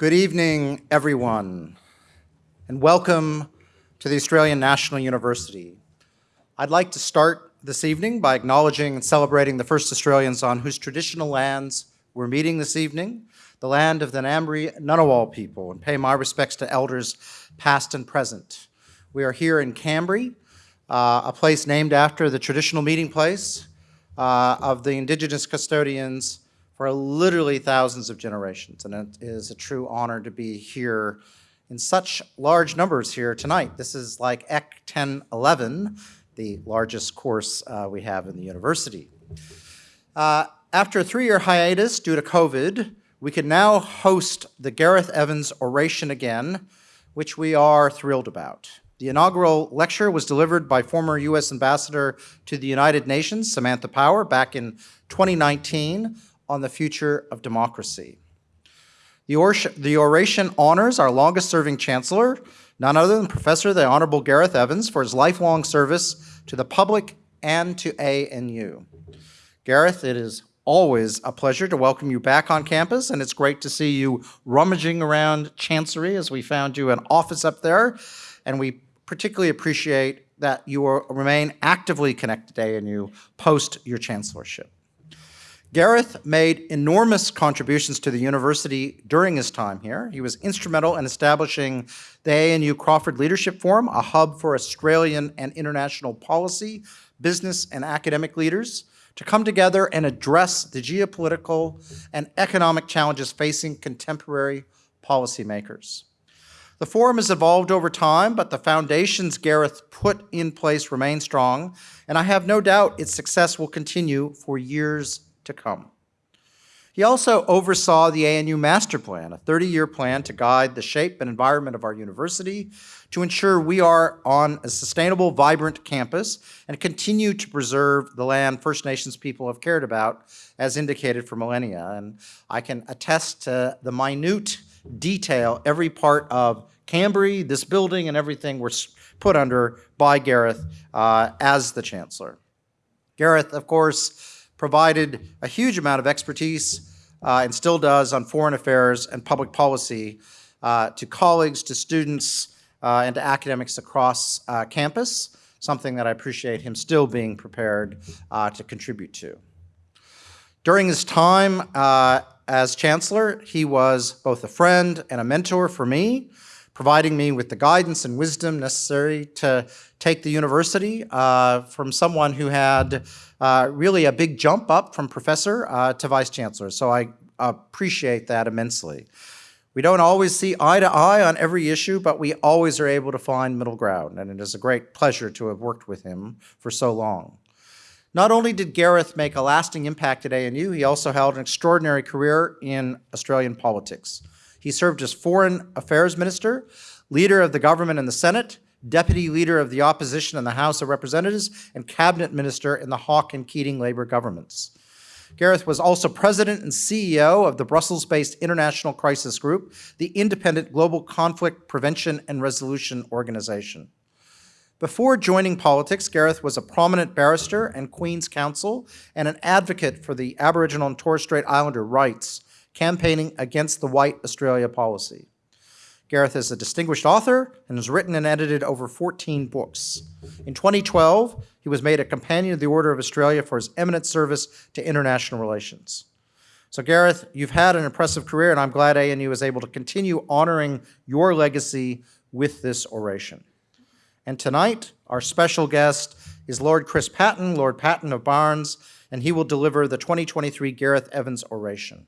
Good evening, everyone, and welcome to the Australian National University. I'd like to start this evening by acknowledging and celebrating the first Australians on whose traditional lands we're meeting this evening, the land of the Ngambri Ngunnawal people, and pay my respects to elders past and present. We are here in Kambri, uh, a place named after the traditional meeting place uh, of the indigenous custodians for literally thousands of generations. And it is a true honor to be here in such large numbers here tonight. This is like EC 1011, the largest course uh, we have in the university. Uh, after a three-year hiatus due to COVID, we can now host the Gareth Evans Oration again, which we are thrilled about. The inaugural lecture was delivered by former U.S. Ambassador to the United Nations, Samantha Power, back in 2019 on the future of democracy. The, oration honors our longest-serving chancellor, none other than Professor the Honorable Gareth Evans, for his lifelong service to the public and to ANU. Gareth, it is always a pleasure to welcome you back on campus, and it's great to see you rummaging around Chancery as we found you an office up there, and we particularly appreciate that you remain actively connected to ANU post your chancellorship. Gareth made enormous contributions to the university during his time here. He was instrumental in establishing the ANU Crawford Leadership Forum, a hub for Australian and international policy, business, and academic leaders to come together and address the geopolitical and economic challenges facing contemporary policymakers. The forum has evolved over time, but the foundations Gareth put in place remain strong, and I have no doubt its success will continue for years to come. He also oversaw the ANU Master Plan, a 30-year plan to guide the shape and environment of our university to ensure we are on a sustainable, vibrant campus and continue to preserve the land First Nations people have cared about as indicated for millennia. And I can attest to the minute detail every part of Kambri, this building, and everything were put under by Gareth uh, as the Chancellor. Gareth, of course, provided a huge amount of expertise uh, and still does on foreign affairs and public policy uh, to colleagues, to students, uh, and to academics across uh, campus, something that I appreciate him still being prepared uh, to contribute to. During his time as Chancellor, he was both a friend and a mentor for me, providing me with the guidance and wisdom necessary to take the university uh, from someone who had uh, really a big jump up from professor uh, to vice chancellor. So I appreciate that immensely. We don't always see eye to eye on every issue, but we always are able to find middle ground, and it is a great pleasure to have worked with him for so long. Not only did Gareth make a lasting impact at ANU, he also held an extraordinary career in Australian politics. He served as Foreign Affairs Minister, Leader of the Government in the Senate, Deputy Leader of the Opposition in the House of Representatives, and Cabinet Minister in the Hawke and Keating Labour governments. Gareth was also President and CEO of the Brussels-based International Crisis Group, the independent global conflict prevention and resolution organization. Before joining politics, Gareth was a prominent barrister and Queen's Counsel and an advocate for the Aboriginal and Torres Strait Islander rights campaigning against the White Australia policy. Gareth is a distinguished author and has written and edited over 14 books. In 2012, he was made a Companion of the Order of Australia for his eminent service to international relations. So Gareth, you've had an impressive career and I'm glad ANU is able to continue honoring your legacy with this oration. And tonight, our special guest is Lord Chris Patten, Lord Patten of Barnes, and he will deliver the 2023 Gareth Evans Oration.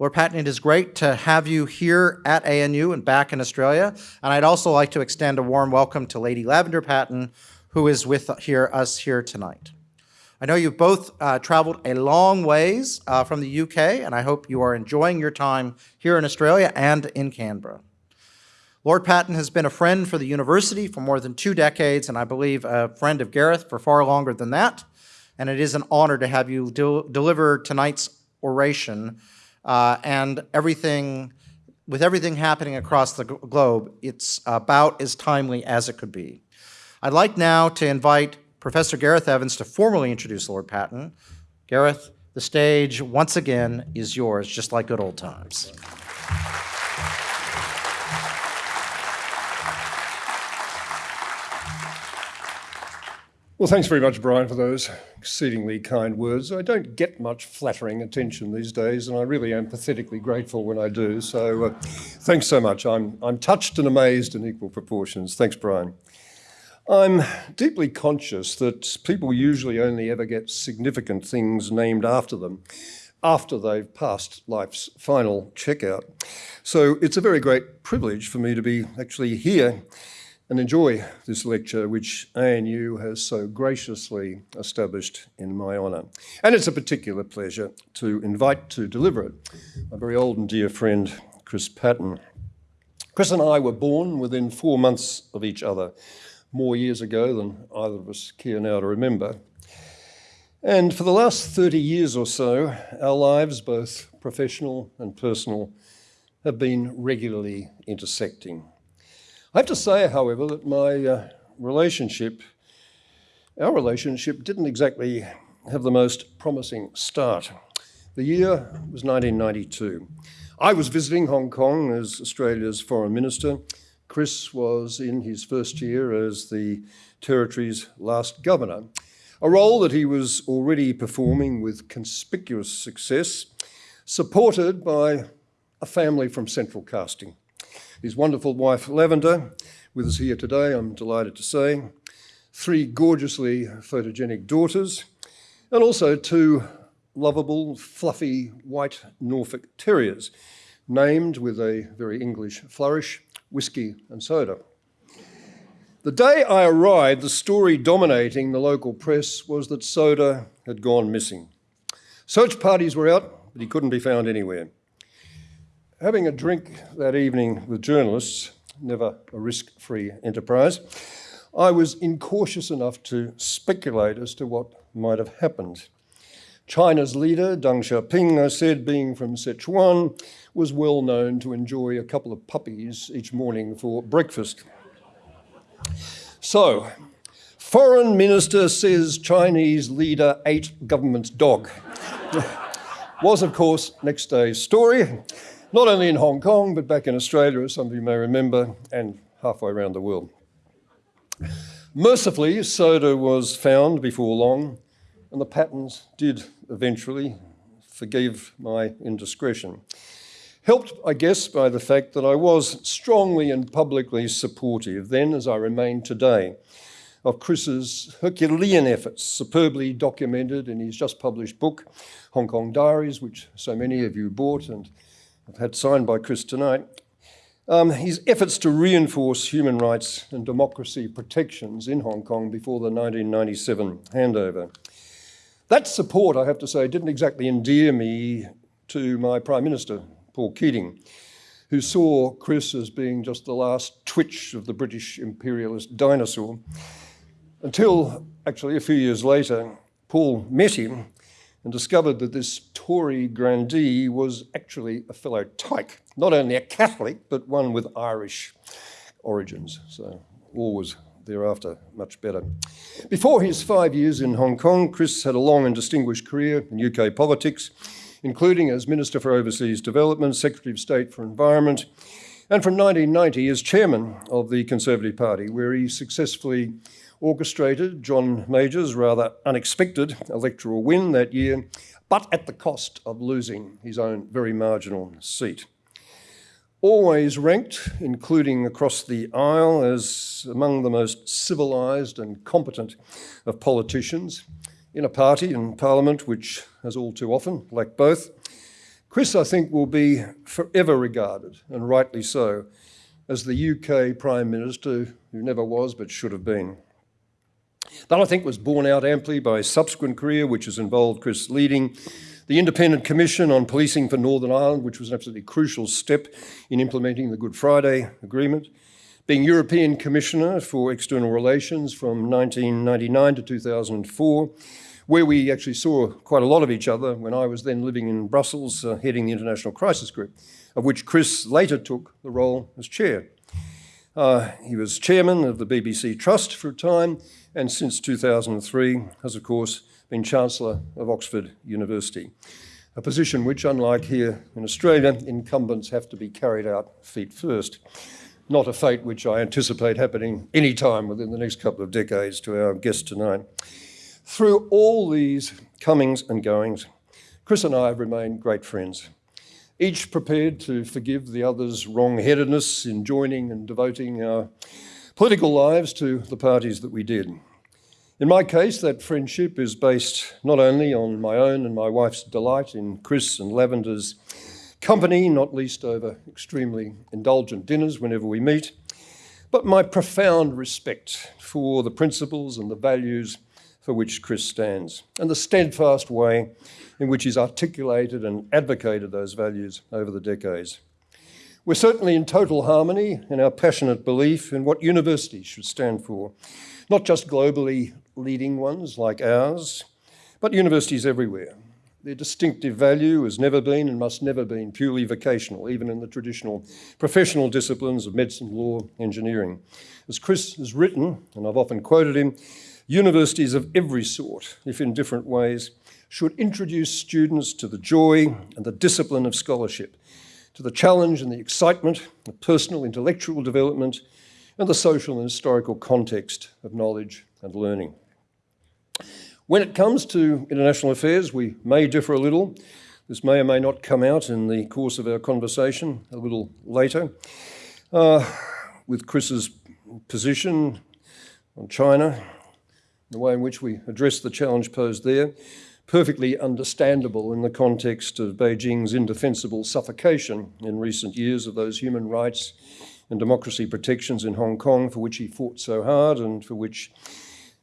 Lord Patten, it is great to have you here at ANU and back in Australia. And I'd also like to extend a warm welcome to Lady Lavender Patten, who is with here, us here tonight. I know you've both uh, traveled a long ways uh, from the UK, and I hope you are enjoying your time here in Australia and in Canberra. Lord Patten has been a friend for the university for more than two decades, and I believe a friend of Gareth for far longer than that. And it is an honor to have you deliver tonight's oration uh, and everything, with everything happening across the globe, it's about as timely as it could be. I'd like now to invite Professor Gareth Evans to formally introduce Lord Patten. Gareth, the stage once again is yours, just like good old times. Well, thanks very much, Brian, for those exceedingly kind words. I don't get much flattering attention these days, and I really am pathetically grateful when I do. So uh, thanks so much. I'm, I'm touched and amazed in equal proportions. Thanks, Brian. I'm deeply conscious that people usually only ever get significant things named after them after they've passed life's final checkout. So it's a very great privilege for me to be actually here and enjoy this lecture which ANU has so graciously established in my honour. And it's a particular pleasure to invite to deliver it my very old and dear friend Chris Patten. Chris and I were born within four months of each other, more years ago than either of us care now to remember. And for the last 30 years or so, our lives, both professional and personal, have been regularly intersecting. I have to say, however, that my uh, relationship, our relationship, didn't exactly have the most promising start. The year was 1992. I was visiting Hong Kong as Australia's foreign minister. Chris was in his first year as the territory's last governor, a role that he was already performing with conspicuous success, supported by a family from central casting his wonderful wife Lavender, with us here today, I'm delighted to say, three gorgeously photogenic daughters, and also two lovable, fluffy white Norfolk Terriers, named with a very English flourish, Whiskey and Soda. The day I arrived, the story dominating the local press was that Soda had gone missing. Search parties were out, but he couldn't be found anywhere. Having a drink that evening with journalists, never a risk-free enterprise, I was incautious enough to speculate as to what might have happened. China's leader, Deng Xiaoping, I said, being from Sichuan, was well known to enjoy a couple of puppies each morning for breakfast. So, foreign minister says Chinese leader ate government's dog. was, of course, next day's story not only in Hong Kong, but back in Australia, as some of you may remember, and halfway around the world. Mercifully, soda was found before long, and the Pattens did eventually forgive my indiscretion. Helped, I guess, by the fact that I was strongly and publicly supportive then, as I remain today, of Chris's Herculean efforts, superbly documented in his just published book, Hong Kong Diaries, which so many of you bought and I've had signed by Chris tonight, um, his efforts to reinforce human rights and democracy protections in Hong Kong before the 1997 handover. That support, I have to say, didn't exactly endear me to my Prime Minister, Paul Keating, who saw Chris as being just the last twitch of the British imperialist dinosaur, until actually a few years later, Paul met him and discovered that this Tory grandee was actually a fellow tyke, not only a Catholic, but one with Irish origins. So all was thereafter much better. Before his five years in Hong Kong, Chris had a long and distinguished career in UK politics, including as Minister for Overseas Development, Secretary of State for Environment, and from 1990 as chairman of the Conservative Party, where he successfully orchestrated John Major's rather unexpected electoral win that year, but at the cost of losing his own very marginal seat. Always ranked, including across the aisle, as among the most civilised and competent of politicians in a party and parliament which has all too often lacked both, Chris, I think, will be forever regarded, and rightly so, as the UK Prime Minister who never was but should have been. That, I think, was borne out amply by his subsequent career, which has involved Chris leading the Independent Commission on Policing for Northern Ireland, which was an absolutely crucial step in implementing the Good Friday Agreement, being European Commissioner for External Relations from 1999 to 2004, where we actually saw quite a lot of each other when I was then living in Brussels, uh, heading the International Crisis Group, of which Chris later took the role as chair. Uh, he was chairman of the BBC Trust for a time, and since 2003 has, of course, been Chancellor of Oxford University, a position which, unlike here in Australia, incumbents have to be carried out feet first. not a fate which I anticipate happening any time within the next couple of decades to our guest tonight. Through all these comings and goings, Chris and I have remained great friends, each prepared to forgive the other's wrong-headedness in joining and devoting our political lives to the parties that we did. In my case, that friendship is based not only on my own and my wife's delight in Chris and Lavender's company, not least over extremely indulgent dinners whenever we meet, but my profound respect for the principles and the values for which Chris stands, and the steadfast way in which he's articulated and advocated those values over the decades. We're certainly in total harmony in our passionate belief in what universities should stand for, not just globally leading ones like ours, but universities everywhere. Their distinctive value has never been and must never be purely vocational, even in the traditional professional disciplines of medicine, law, engineering. As Chris has written, and I've often quoted him, universities of every sort, if in different ways, should introduce students to the joy and the discipline of scholarship, to the challenge and the excitement of personal intellectual development, and the social and historical context of knowledge and learning. When it comes to international affairs, we may differ a little. This may or may not come out in the course of our conversation a little later. Uh, with Chris's position on China, the way in which we address the challenge posed there, perfectly understandable in the context of Beijing's indefensible suffocation in recent years of those human rights and democracy protections in Hong Kong for which he fought so hard and for which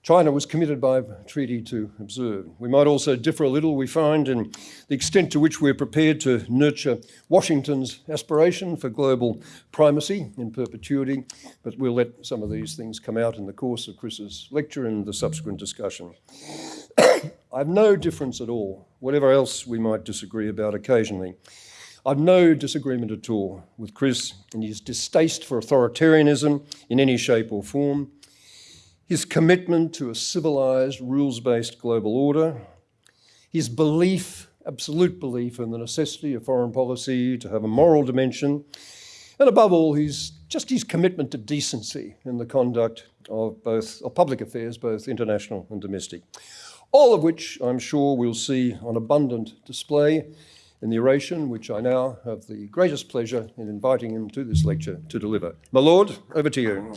China was committed by treaty to observe. We might also differ a little, we find, in the extent to which we're prepared to nurture Washington's aspiration for global primacy in perpetuity, but we'll let some of these things come out in the course of Chris's lecture and the subsequent discussion. I've no difference at all, whatever else we might disagree about occasionally. I've no disagreement at all with Chris and his distaste for authoritarianism in any shape or form, his commitment to a civilized, rules-based global order, his belief, absolute belief in the necessity of foreign policy to have a moral dimension, and above all, his, just his commitment to decency in the conduct of both of public affairs, both international and domestic. All of which I'm sure we'll see on abundant display in the oration, which I now have the greatest pleasure in inviting him to this lecture to deliver. My Lord, over to you.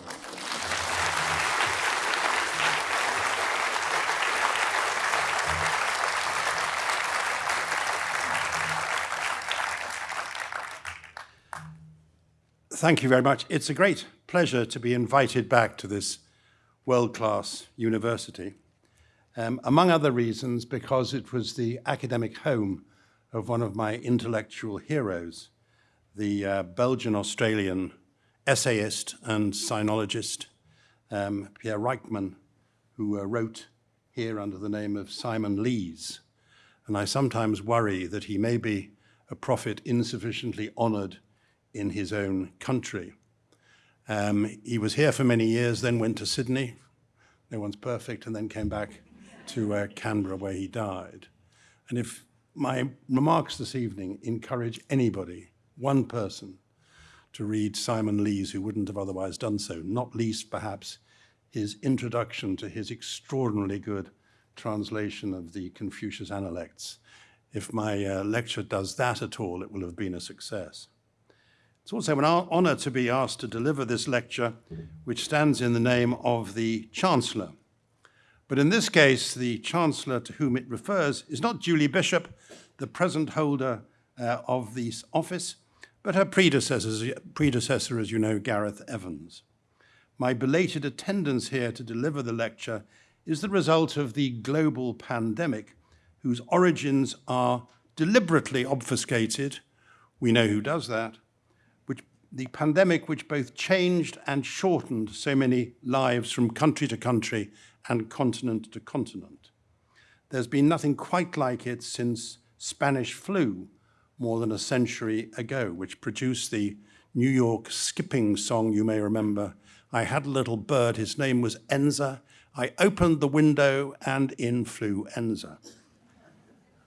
Thank you very much. It's a great pleasure to be invited back to this world-class university, um, among other reasons because it was the academic home of one of my intellectual heroes, the uh, Belgian-Australian essayist and sinologist um, Pierre Ryckmans, who uh, wrote here under the name of Simon Leys. And I sometimes worry that he may be a prophet insufficiently honored in his own country. Um, he was here for many years, then went to Sydney, no one's perfect, and then came back to uh, Canberra where he died. And if my remarks this evening encourage anybody, one person, to read Simon Leys, who wouldn't have otherwise done so, not least perhaps his introduction to his extraordinarily good translation of the Confucius Analects. If my uh, lecture does that at all, it will have been a success. It's also an honor to be asked to deliver this lecture, which stands in the name of the Chancellor. But in this case, the Chancellor to whom it refers is not Julie Bishop, the present holder uh, of this office, but her predecessor, as you know, Gareth Evans. My belated attendance here to deliver the lecture is the result of the global pandemic, whose origins are deliberately obfuscated. We know who does that, which, the pandemic which both changed and shortened so many lives from country to country and continent to continent. There's been nothing quite like it since Spanish flu more than a century ago, which produced the New York skipping song you may remember. I had a little bird, his name was Enza. I opened the window and in flew Enza.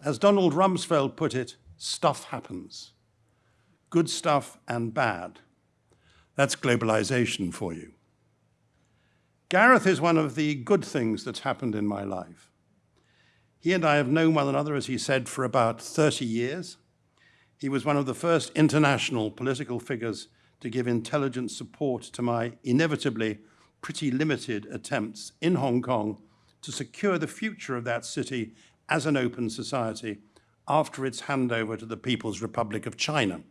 As Donald Rumsfeld put it, stuff happens good stuff and bad. That's globalization for you. Gareth is one of the good things that's happened in my life. He and I have known one another, as he said, for about 30 years. He was one of the first international political figures to give intelligent support to my inevitably pretty limited attempts in Hong Kong to secure the future of that city as an open society after its handover to the People's Republic of China.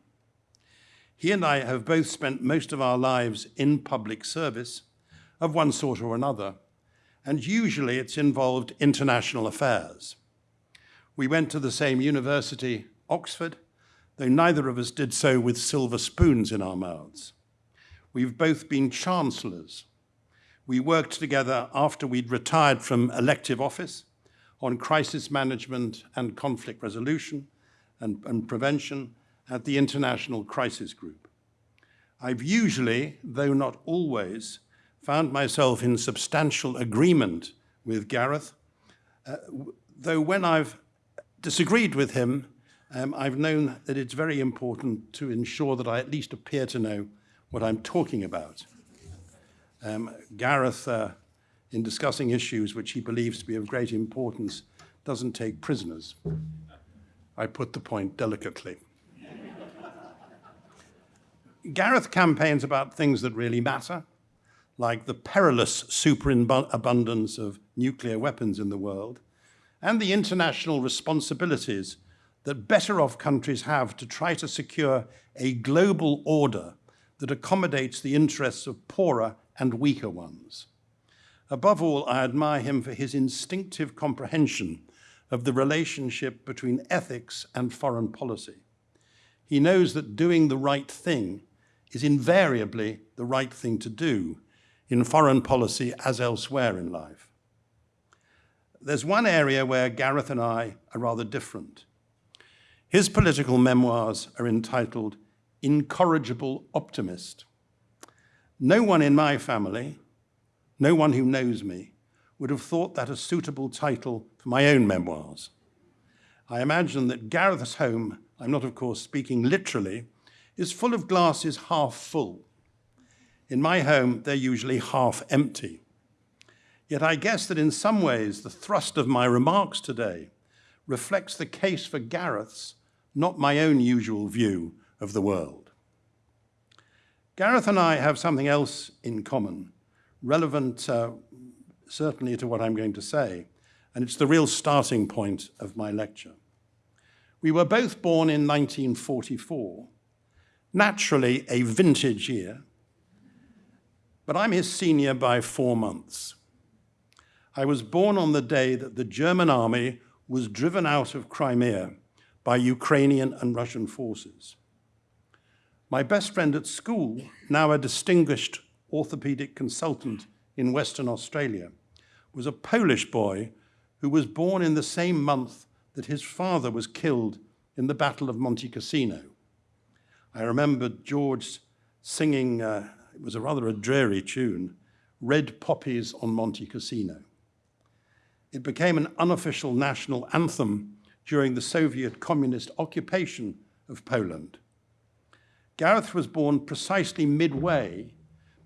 He and I have both spent most of our lives in public service of one sort or another, and usually it's involved international affairs. We went to the same university, Oxford, though neither of us did so with silver spoons in our mouths. We've both been chancellors. We worked together after we'd retired from elective office on crisis management and conflict resolution and, and prevention at the International Crisis Group. I've usually, though not always, found myself in substantial agreement with Gareth, uh, though when I've disagreed with him, um, I've known that it's very important to ensure that I at least appear to know what I'm talking about. Um, Gareth, uh, in discussing issues which he believes to be of great importance, doesn't take prisoners. I put the point delicately. Gareth campaigns about things that really matter, like the perilous superabundance of nuclear weapons in the world, and the international responsibilities that better off countries have to try to secure a global order that accommodates the interests of poorer and weaker ones. Above all, I admire him for his instinctive comprehension of the relationship between ethics and foreign policy. He knows that doing the right thing is invariably the right thing to do in foreign policy as elsewhere in life. There's one area where Gareth and I are rather different. His political memoirs are entitled Incorrigible Optimist. No one in my family, no one who knows me, would have thought that a suitable title for my own memoirs. I imagine that Gareth's home, I'm not of course speaking literally, is full of glasses half full. In my home, they're usually half empty. Yet I guess that in some ways, the thrust of my remarks today reflects the case for Gareth's, not my own usual view of the world. Gareth and I have something else in common, relevant uh, certainly to what I'm going to say, and it's the real starting point of my lecture. We were both born in 1944, naturally a vintage year, but I'm his senior by four months. I was born on the day that the German army was driven out of Crimea by Ukrainian and Russian forces. My best friend at school, now a distinguished orthopedic consultant in Western Australia, was a Polish boy who was born in the same month that his father was killed in the Battle of Monte Cassino. I remember George singing, uh, it was a rather a dreary tune, Red Poppies on Monte Cassino. It became an unofficial national anthem during the Soviet communist occupation of Poland. Gareth was born precisely midway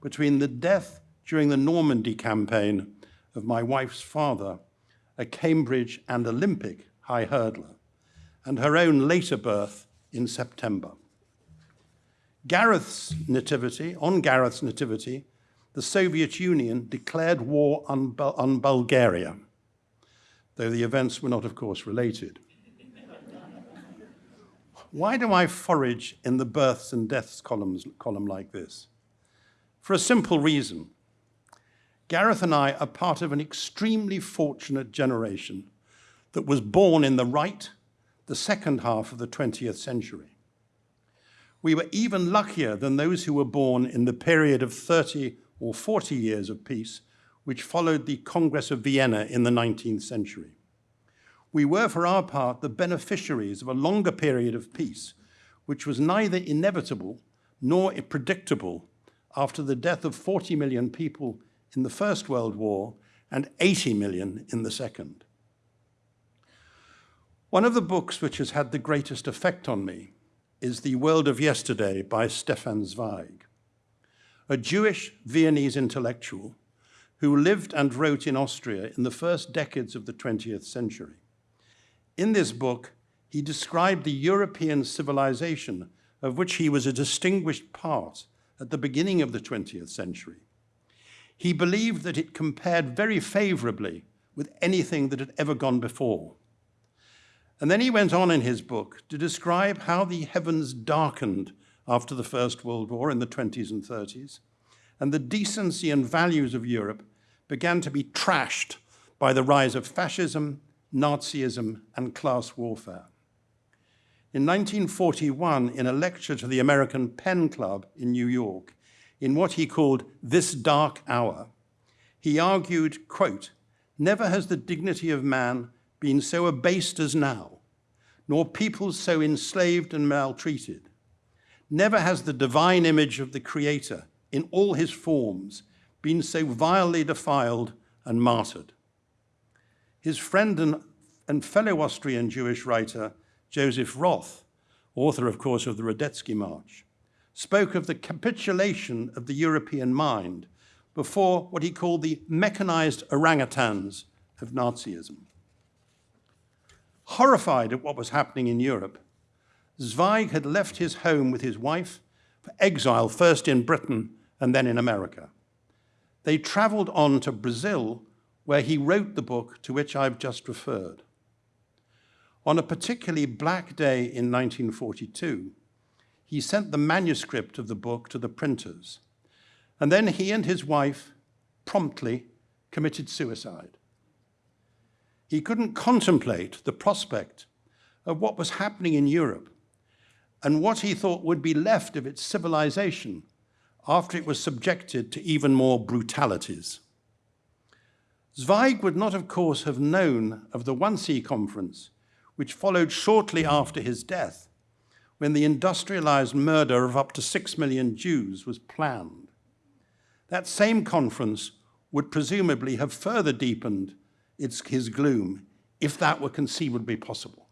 between the death during the Normandy campaign of my wife's father, a Cambridge and Olympic high hurdler, and her own later birth in September. Gareth's nativity, on Gareth's nativity, the Soviet Union declared war on, on Bulgaria, though the events were not, of course, related. Why do I forage in the births and deaths columns, column like this? For a simple reason. Gareth and I are part of an extremely fortunate generation that was born in the right, the second half of the 20th century. We were even luckier than those who were born in the period of 30 or 40 years of peace, which followed the Congress of Vienna in the 19th century. We were, for our part, the beneficiaries of a longer period of peace, which was neither inevitable nor predictable after the death of 40 million people in the First World War and 80 million in the Second. One of the books which has had the greatest effect on me is The World of Yesterday by Stefan Zweig. a Jewish Viennese intellectual who lived and wrote in Austria in the first decades of the 20th century. In this book, he described the European civilization of which he was a distinguished part at the beginning of the 20th century. He believed that it compared very favorably with anything that had ever gone before. And then he went on in his book to describe how the heavens darkened after the First World War in the 20s and 30s, and the decency and values of Europe began to be trashed by the rise of fascism, Nazism, and class warfare. In 1941, in a lecture to the American Pen Club in New York, in what he called This Dark Hour, he argued, quote, Never has the dignity of man been so abased as now, nor people so enslaved and maltreated. Never has the divine image of the Creator in all his forms been so vilely defiled and martyred. His friend and, and fellow Austrian Jewish writer, Joseph Roth, author, of course, of the Radetzky March, spoke of the capitulation of the European mind before what he called the mechanized orangutans of Nazism. Horrified at what was happening in Europe, Zweig had left his home with his wife for exile, first in Britain and then in America. They traveled on to Brazil, where he wrote the book to which I've just referred. On a particularly black day in 1942, he sent the manuscript of the book to the printers, and then he and his wife promptly committed suicide. He couldn't contemplate the prospect of what was happening in Europe and what he thought would be left of its civilization after it was subjected to even more brutalities. Zweig would not, of course, have known of the Wannsee Conference, which followed shortly after his death, when the industrialized murder of up to six million Jews was planned. That same conference would presumably have further deepened its, his gloom if that were conceivably possible.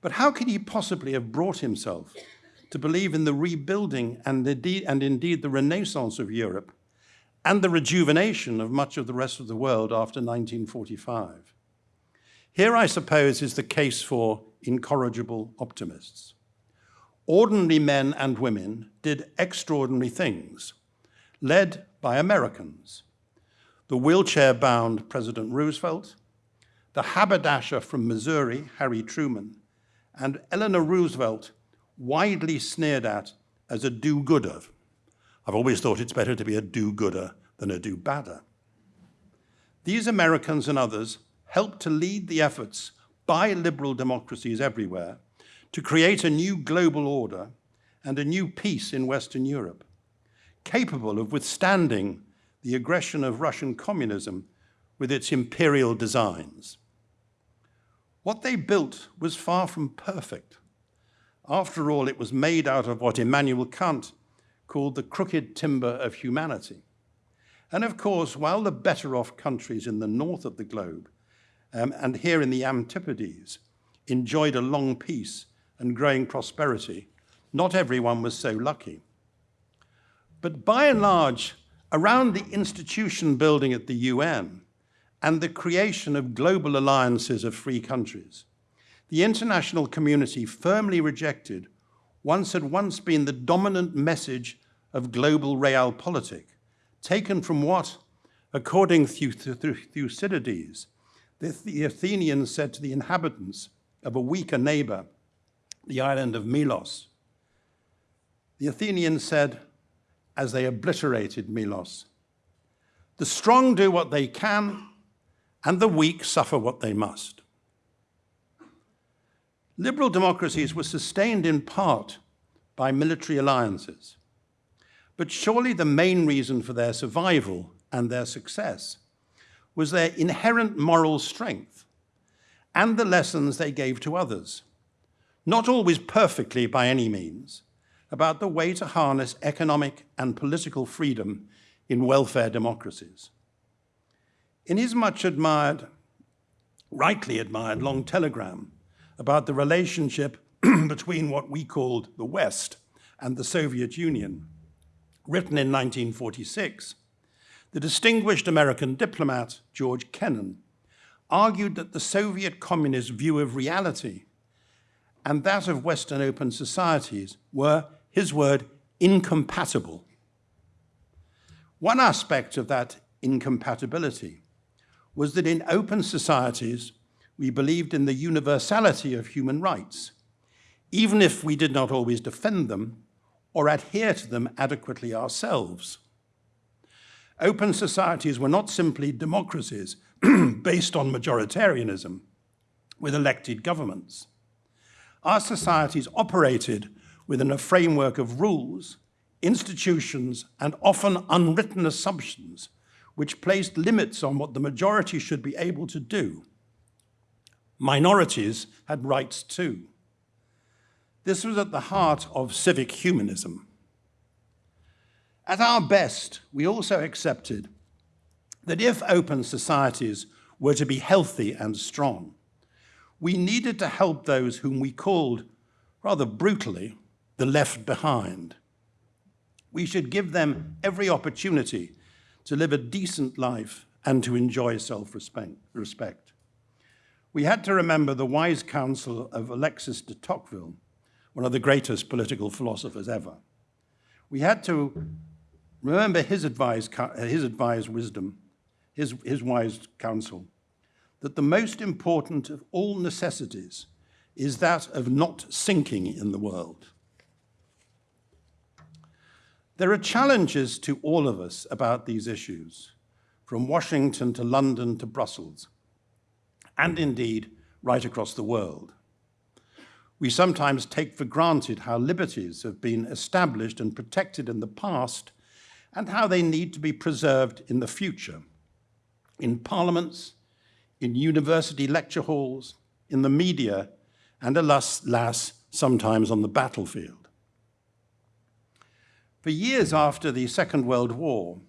But how could he possibly have brought himself to believe in the rebuilding and indeed, and indeed the renaissance of Europe and the rejuvenation of much of the rest of the world after 1945? Here, I suppose, is the case for incorrigible optimists. Ordinary men and women did extraordinary things, led by Americans. The wheelchair-bound President Roosevelt, the haberdasher from Missouri, Harry Truman, and Eleanor Roosevelt, widely sneered at as a do-gooder. I've always thought it's better to be a do-gooder than a do-badder. These Americans and others helped to lead the efforts by liberal democracies everywhere to create a new global order and a new peace in Western Europe, capable of withstanding the aggression of Russian communism with its imperial designs. What they built was far from perfect. After all, it was made out of what Immanuel Kant called the crooked timber of humanity. And of course, while the better off countries in the north of the globe um, and here in the Antipodes enjoyed a long peace and growing prosperity, not everyone was so lucky. But by and large, around the institution building at the UN and the creation of global alliances of free countries, the international community firmly rejected once had once been the dominant message of global realpolitik, taken from what, according to Thucydides, the Athenians said to the inhabitants of a weaker neighbor, the island of Milos. The Athenians said, as they obliterated Milos, the strong do what they can, and the weak suffer what they must. Liberal democracies were sustained in part by military alliances. But surely the main reason for their survival and their success was their inherent moral strength and the lessons they gave to others, not always perfectly by any means, about the way to harness economic and political freedom in welfare democracies. In his much admired, rightly admired long telegram about the relationship between what we called the West and the Soviet Union, written in 1946, the distinguished American diplomat George Kennan argued that the Soviet communist view of reality and that of Western open societies were, his word, incompatible. One aspect of that incompatibility was that in open societies, we believed in the universality of human rights, even if we did not always defend them or adhere to them adequately ourselves. Open societies were not simply democracies based on majoritarianism with elected governments. Our societies operated within a framework of rules, institutions, and often unwritten assumptions which placed limits on what the majority should be able to do. Minorities had rights too. This was at the heart of civic humanism. At our best, we also accepted that if open societies were to be healthy and strong, we needed to help those whom we called, rather brutally, the left behind. We should give them every opportunity to live a decent life and to enjoy self-respect. We had to remember the wise counsel of Alexis de Tocqueville, one of the greatest political philosophers ever. We had to remember his advice, his advised wisdom, his, his wise counsel, that the most important of all necessities is that of not sinking in the world. There are challenges to all of us about these issues, from Washington to London to Brussels, and indeed right across the world. We sometimes take for granted how liberties have been established and protected in the past and how they need to be preserved in the future, in parliaments, in university lecture halls, in the media, and alas, alas sometimes on the battlefield. For years after the Second World War,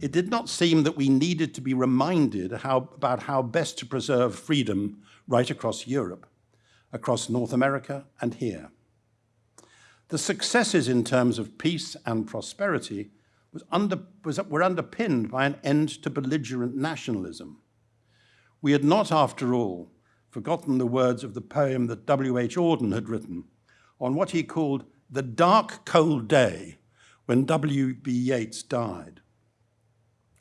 it did not seem that we needed to be reminded how, about how best to preserve freedom right across Europe, across North America and here. The successes in terms of peace and prosperity was under, was, were underpinned by an end to belligerent nationalism. We had not, after all, forgotten the words of the poem that W.H. Auden had written on what he called the dark, cold day when W.B. Yeats died.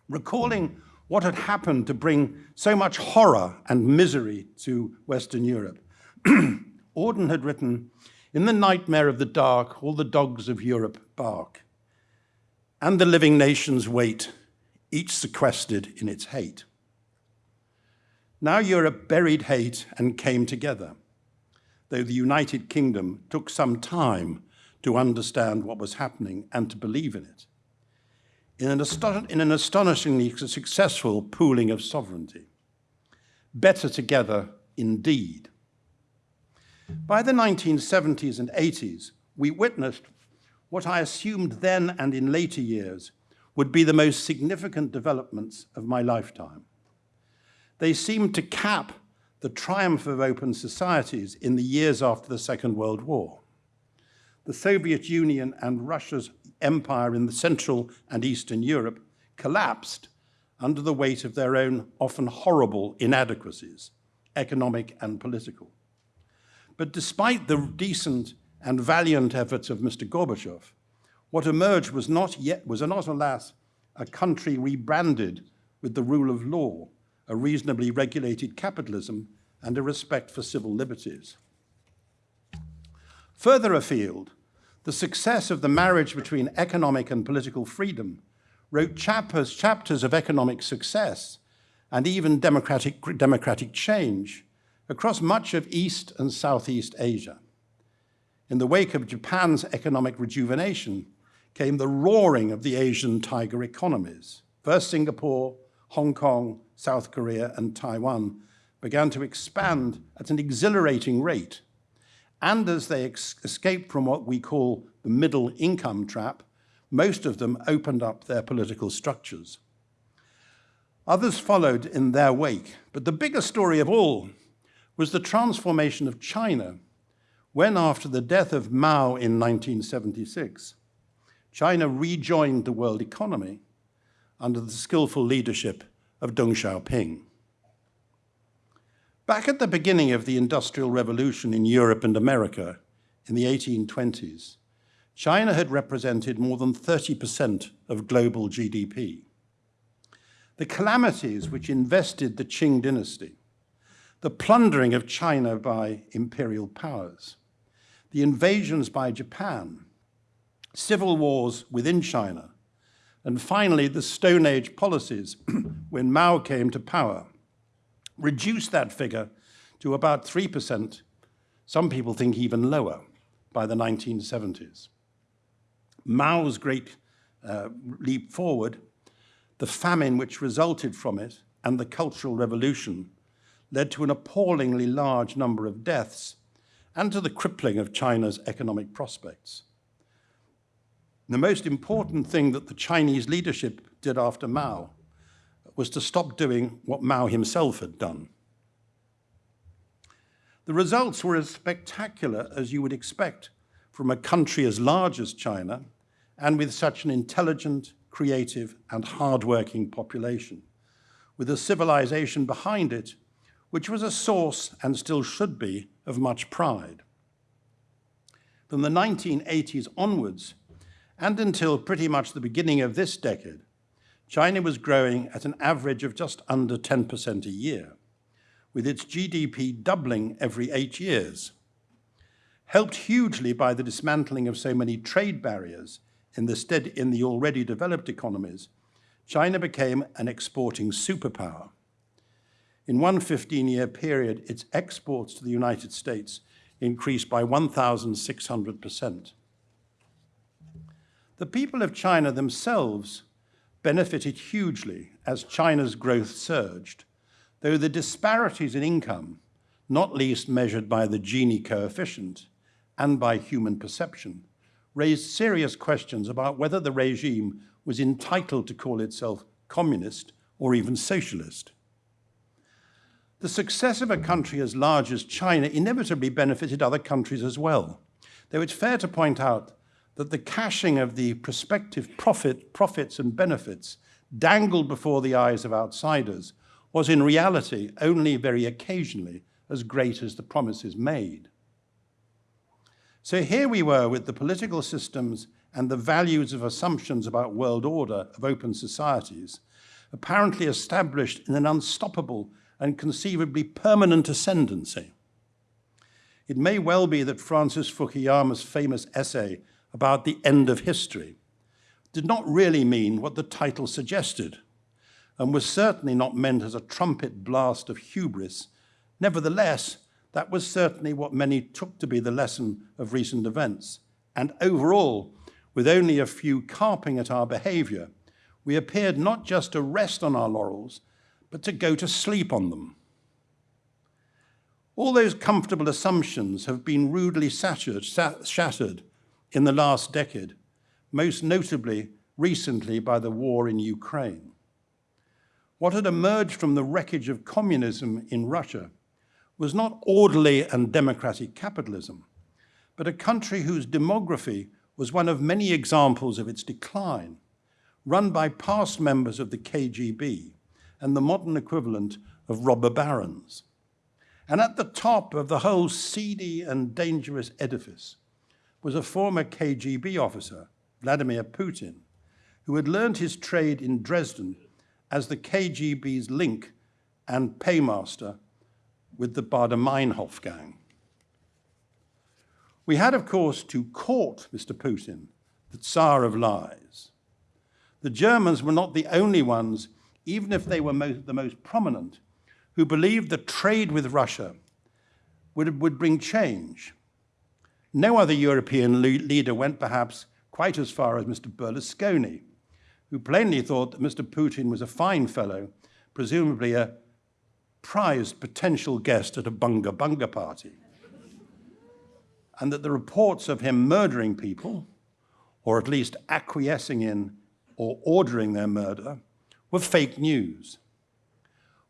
Recalling what had happened to bring so much horror and misery to Western Europe, Auden had written, in the nightmare of the dark, all the dogs of Europe bark, and the living nations wait, each sequestered in its hate. Now Europe buried hate and came together, though the United Kingdom took some time to understand what was happening and to believe in it. In an, in an astonishingly successful pooling of sovereignty. Better together indeed. By the 1970s and 80s, we witnessed what I assumed then and in later years would be the most significant developments of my lifetime. They seemed to cap the triumph of open societies in the years after the Second World War the Soviet Union and Russia's empire in the Central and Eastern Europe collapsed under the weight of their own often horrible inadequacies, economic and political. But despite the decent and valiant efforts of Mr. Gorbachev, what emerged was not yet, was not alas, a country rebranded with the rule of law, a reasonably regulated capitalism, and a respect for civil liberties. Further afield, the success of the marriage between economic and political freedom wrote chapters, chapters of economic success and even democratic, democratic change across much of East and Southeast Asia. In the wake of Japan's economic rejuvenation came the roaring of the Asian tiger economies. First Singapore, Hong Kong, South Korea, and Taiwan began to expand at an exhilarating rate and as they escaped from what we call the middle income trap, most of them opened up their political structures. Others followed in their wake, but the bigger story of all was the transformation of China when, after the death of Mao in 1976, China rejoined the world economy under the skillful leadership of Deng Xiaoping. Back at the beginning of the Industrial Revolution in Europe and America in the 1820s, China had represented more than 30% of global GDP. The calamities which invested the Qing dynasty, the plundering of China by imperial powers, the invasions by Japan, civil wars within China, and finally the Stone Age policies when Mao came to power reduced that figure to about 3%, some people think even lower, by the 1970s. Mao's great uh, leap forward, the famine which resulted from it, and the Cultural Revolution led to an appallingly large number of deaths and to the crippling of China's economic prospects. The most important thing that the Chinese leadership did after Mao was to stop doing what Mao himself had done. The results were as spectacular as you would expect from a country as large as China and with such an intelligent, creative, and hardworking population, with a civilization behind it which was a source, and still should be, of much pride. From the 1980s onwards, and until pretty much the beginning of this decade, China was growing at an average of just under 10% a year, with its GDP doubling every eight years. Helped hugely by the dismantling of so many trade barriers in the, in the already developed economies, China became an exporting superpower. In one 15-year period, its exports to the United States increased by 1,600%. The people of China themselves benefited hugely as China's growth surged, though the disparities in income, not least measured by the Gini coefficient and by human perception, raised serious questions about whether the regime was entitled to call itself communist or even socialist. The success of a country as large as China inevitably benefited other countries as well, though it's fair to point out that the cashing of the prospective profit, profits and benefits dangled before the eyes of outsiders was in reality only very occasionally as great as the promises made. So here we were with the political systems and the values of assumptions about world order of open societies apparently established in an unstoppable and conceivably permanent ascendancy. It may well be that Francis Fukuyama's famous essay about the end of history did not really mean what the title suggested and was certainly not meant as a trumpet blast of hubris. Nevertheless, that was certainly what many took to be the lesson of recent events. And overall, with only a few carping at our behavior, we appeared not just to rest on our laurels, but to go to sleep on them. All those comfortable assumptions have been rudely shattered, shattered in the last decade, most notably recently by the war in Ukraine. What had emerged from the wreckage of communism in Russia was not orderly and democratic capitalism, but a country whose demography was one of many examples of its decline, run by past members of the KGB and the modern equivalent of robber barons. And at the top of the whole seedy and dangerous edifice was a former KGB officer, Vladimir Putin, who had learned his trade in Dresden as the KGB's link and paymaster with the Baader-Meinhof gang. We had, of course, to court Mr. Putin, the Tsar of lies. The Germans were not the only ones, even if they were most, the most prominent, who believed that trade with Russia would, would bring change no other European le leader went perhaps quite as far as Mr. Berlusconi, who plainly thought that Mr. Putin was a fine fellow, presumably a prized potential guest at a bunga bunga party, and that the reports of him murdering people, or at least acquiescing in or ordering their murder, were fake news.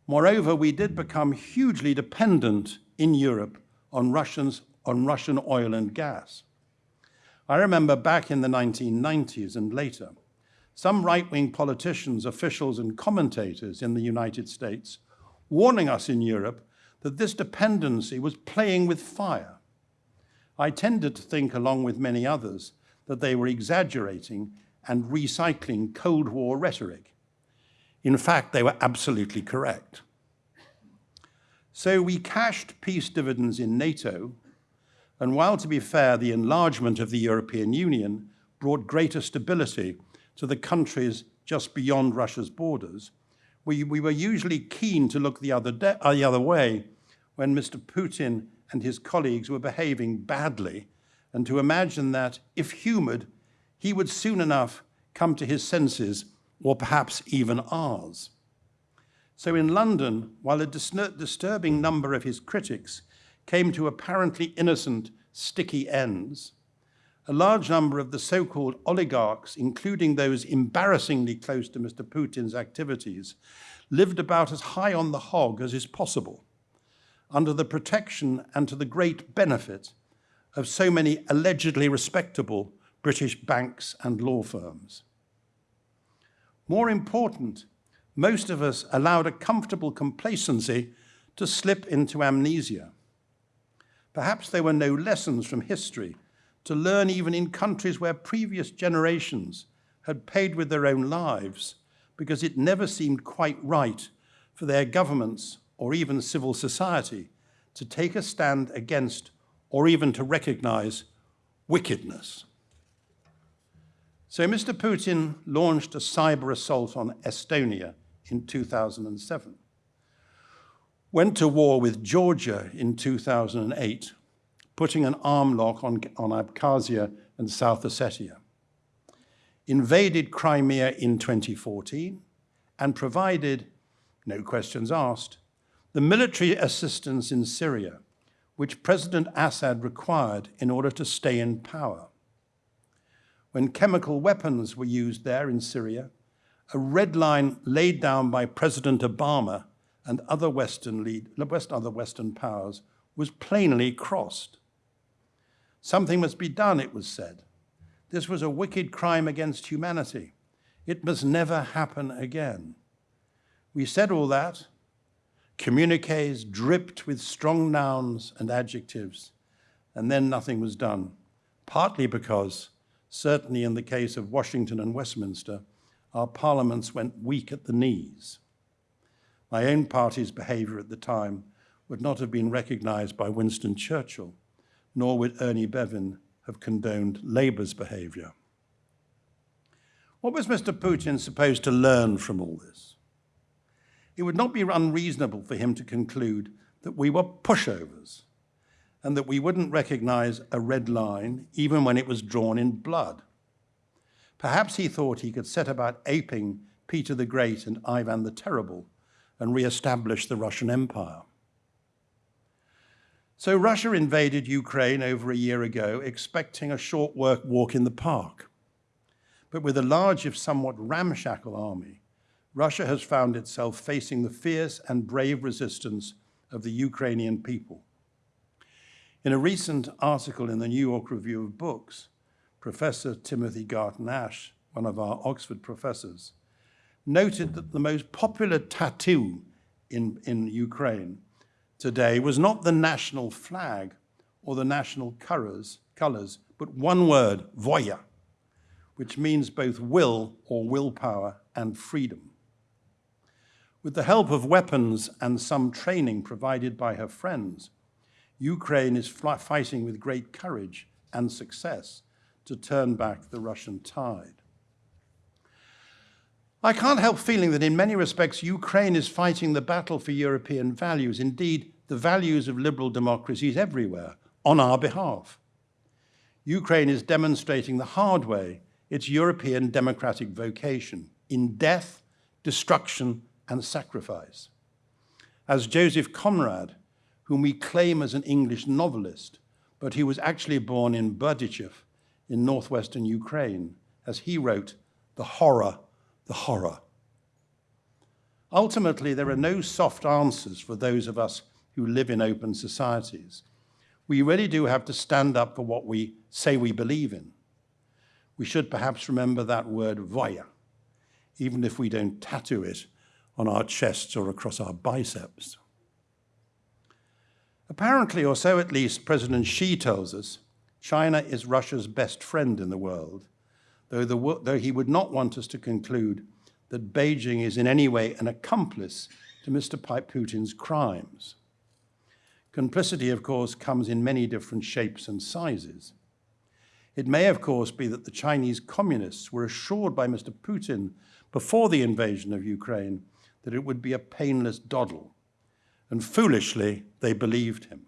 Moreover, we did become hugely dependent in Europe on Russians on Russian oil and gas. I remember back in the 1990s and later, some right wing politicians, officials, and commentators in the United States warning us in Europe that this dependency was playing with fire. I tended to think, along with many others, that they were exaggerating and recycling Cold War rhetoric. In fact, they were absolutely correct. So we cashed peace dividends in NATO, and while, to be fair, the enlargement of the European Union brought greater stability to the countries just beyond Russia's borders, we, we were usually keen to look the other, uh, the other way when Mr. Putin and his colleagues were behaving badly, and to imagine that, if humoured, he would soon enough come to his senses, or perhaps even ours. So in London, while a dis disturbing number of his critics came to apparently innocent, sticky ends, a large number of the so-called oligarchs, including those embarrassingly close to Mr. Putin's activities, lived about as high on the hog as is possible, under the protection and to the great benefit of so many allegedly respectable British banks and law firms. More important, most of us allowed a comfortable complacency to slip into amnesia. Perhaps there were no lessons from history to learn even in countries where previous generations had paid with their own lives because it never seemed quite right for their governments or even civil society to take a stand against or even to recognize wickedness. So Mr. Putin launched a cyber assault on Estonia in 2007, went to war with Georgia in 2008, putting an arm lock on, on Abkhazia and South Ossetia, invaded Crimea in 2014, and provided, no questions asked, the military assistance in Syria, which President Assad required in order to stay in power. When chemical weapons were used there in Syria, a red line laid down by President Obama and other Western, lead, other Western powers was plainly crossed. Something must be done, it was said. This was a wicked crime against humanity. It must never happen again. We said all that. Communiques dripped with strong nouns and adjectives, and then nothing was done, partly because, certainly in the case of Washington and Westminster, our parliaments went weak at the knees. My own party's behaviour at the time would not have been recognised by Winston Churchill, nor would Ernie Bevin have condoned Labour's behaviour. What was Mr. Putin supposed to learn from all this? It would not be unreasonable for him to conclude that we were pushovers and that we wouldn't recognise a red line even when it was drawn in blood. Perhaps he thought he could set about aping Peter the Great and Ivan the Terrible and re-establish the Russian Empire. So Russia invaded Ukraine over a year ago, expecting a short work walk in the park. But with a large, if somewhat ramshackle army, Russia has found itself facing the fierce and brave resistance of the Ukrainian people. In a recent article in the New York Review of Books, Professor Timothy Garton Ash, one of our Oxford professors, noted that the most popular tattoo in, in Ukraine today was not the national flag or the national colors, colors but one word, voya, which means both will or willpower and freedom. With the help of weapons and some training provided by her friends, Ukraine is fighting with great courage and success to turn back the Russian tide. I can't help feeling that in many respects, Ukraine is fighting the battle for European values, indeed, the values of liberal democracies everywhere, on our behalf. Ukraine is demonstrating the hard way its European democratic vocation in death, destruction, and sacrifice. As Joseph Conrad, whom we claim as an English novelist, but who was actually born in Berdichev in northwestern Ukraine, as he wrote, the horror, the horror. Ultimately, there are no soft answers for those of us who live in open societies. We really do have to stand up for what we say we believe in. we should perhaps remember that word voya, even if we don't tattoo it on our chests or across our biceps. Apparently, or so at least President Xi tells us, China is Russia's best friend in the world, though, the, though he would not want us to conclude that Beijing is in any way an accomplice to Mr. Putin's crimes. Complicity, of course, comes in many different shapes and sizes. It may, of course, be that the Chinese communists were assured by Mr. Putin before the invasion of Ukraine that it would be a painless doddle, and foolishly they believed him,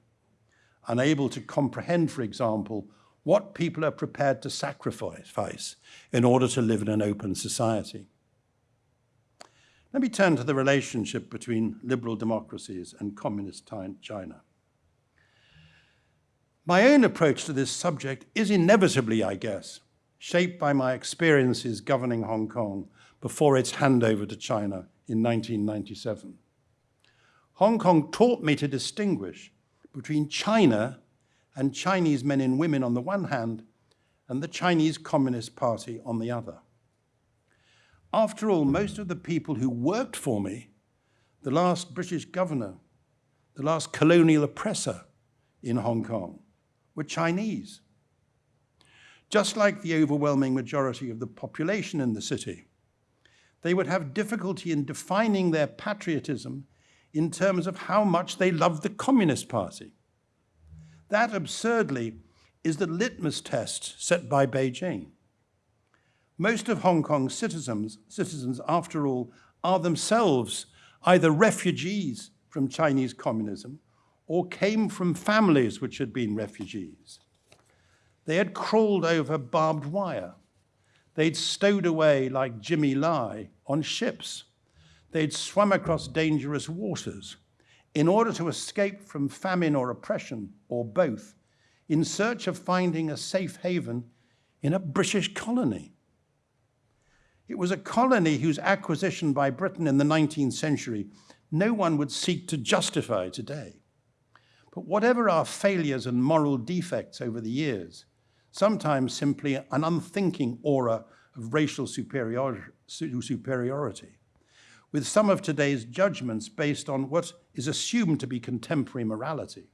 unable to comprehend, for example, what people are prepared to sacrifice in order to live in an open society. Let me turn to the relationship between liberal democracies and communist China. My own approach to this subject is inevitably, I guess, shaped by my experiences governing Hong Kong before its handover to China in 1997. Hong Kong taught me to distinguish between China and Chinese men and women on the one hand and the Chinese Communist Party on the other. After all, most of the people who worked for me, the last British governor, the last colonial oppressor in Hong Kong, were Chinese. Just like the overwhelming majority of the population in the city, they would have difficulty in defining their patriotism in terms of how much they loved the Communist Party. That absurdly is the litmus test set by Beijing. Most of Hong Kong's citizens, citizens, after all, are themselves either refugees from Chinese communism or came from families which had been refugees. They had crawled over barbed wire. They'd stowed away like Jimmy Lai on ships. They'd swum across dangerous waters in order to escape from famine or oppression, or both, in search of finding a safe haven in a British colony. It was a colony whose acquisition by Britain in the 19th century no one would seek to justify today. But whatever our failures and moral defects over the years, sometimes simply an unthinking aura of racial superiority, with some of today's judgments based on what is assumed to be contemporary morality.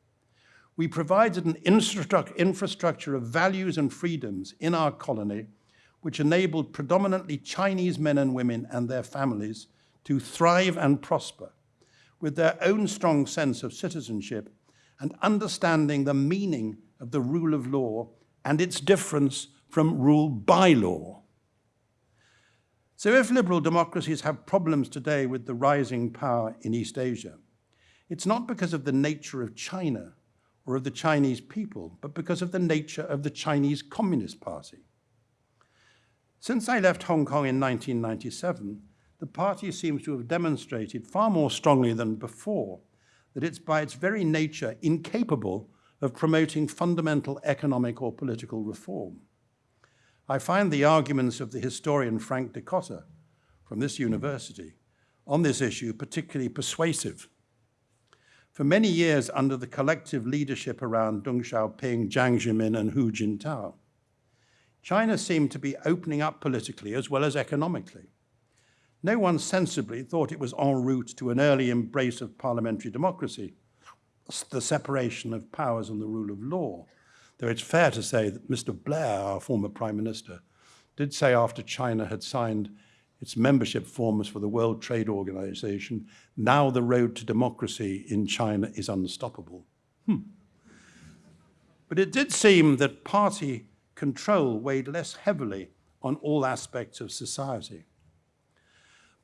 We provided an infrastructure of values and freedoms in our colony which enabled predominantly Chinese men and women and their families to thrive and prosper with their own strong sense of citizenship and understanding the meaning of the rule of law and its difference from rule by law. So if liberal democracies have problems today with the rising power in East Asia, it's not because of the nature of China or of the Chinese people, but because of the nature of the Chinese Communist Party. Since I left Hong Kong in 1997, the party seems to have demonstrated far more strongly than before that it's by its very nature incapable of promoting fundamental economic or political reform. I find the arguments of the historian Frank Dikotter from this university on this issue particularly persuasive. For many years under the collective leadership around Deng Xiaoping, Jiang Zemin, and Hu Jintao, China seemed to be opening up politically as well as economically. No one sensibly thought it was en route to an early embrace of parliamentary democracy, the separation of powers and the rule of law. Though it's fair to say that Mr. Blair, our former prime minister, did say after China had signed its membership forms for the World Trade Organization, now the road to democracy in China is unstoppable. Hmm. But it did seem that party control weighed less heavily on all aspects of society.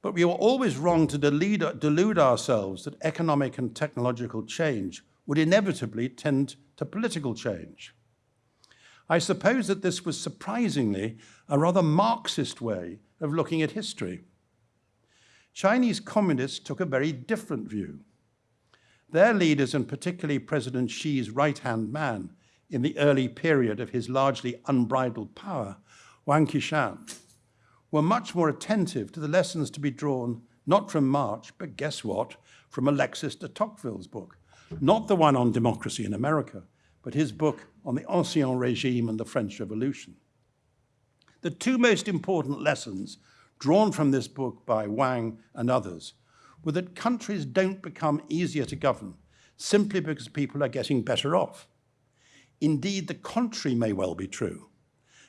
But we were always wrong to delude, delude ourselves that economic and technological change would inevitably tend to political change. I suppose that this was surprisingly a rather Marxist way of looking at history. Chinese communists took a very different view. Their leaders, and particularly President Xi's right-hand man in the early period of his largely unbridled power, Wang Qishan, were much more attentive to the lessons to be drawn not from Marx, but guess what? From Alexis de Tocqueville's book. Not the one on democracy in America, but his book on the Ancien Regime and the French Revolution. The two most important lessons drawn from this book by Wang and others were that countries don't become easier to govern simply because people are getting better off. Indeed, the contrary may well be true.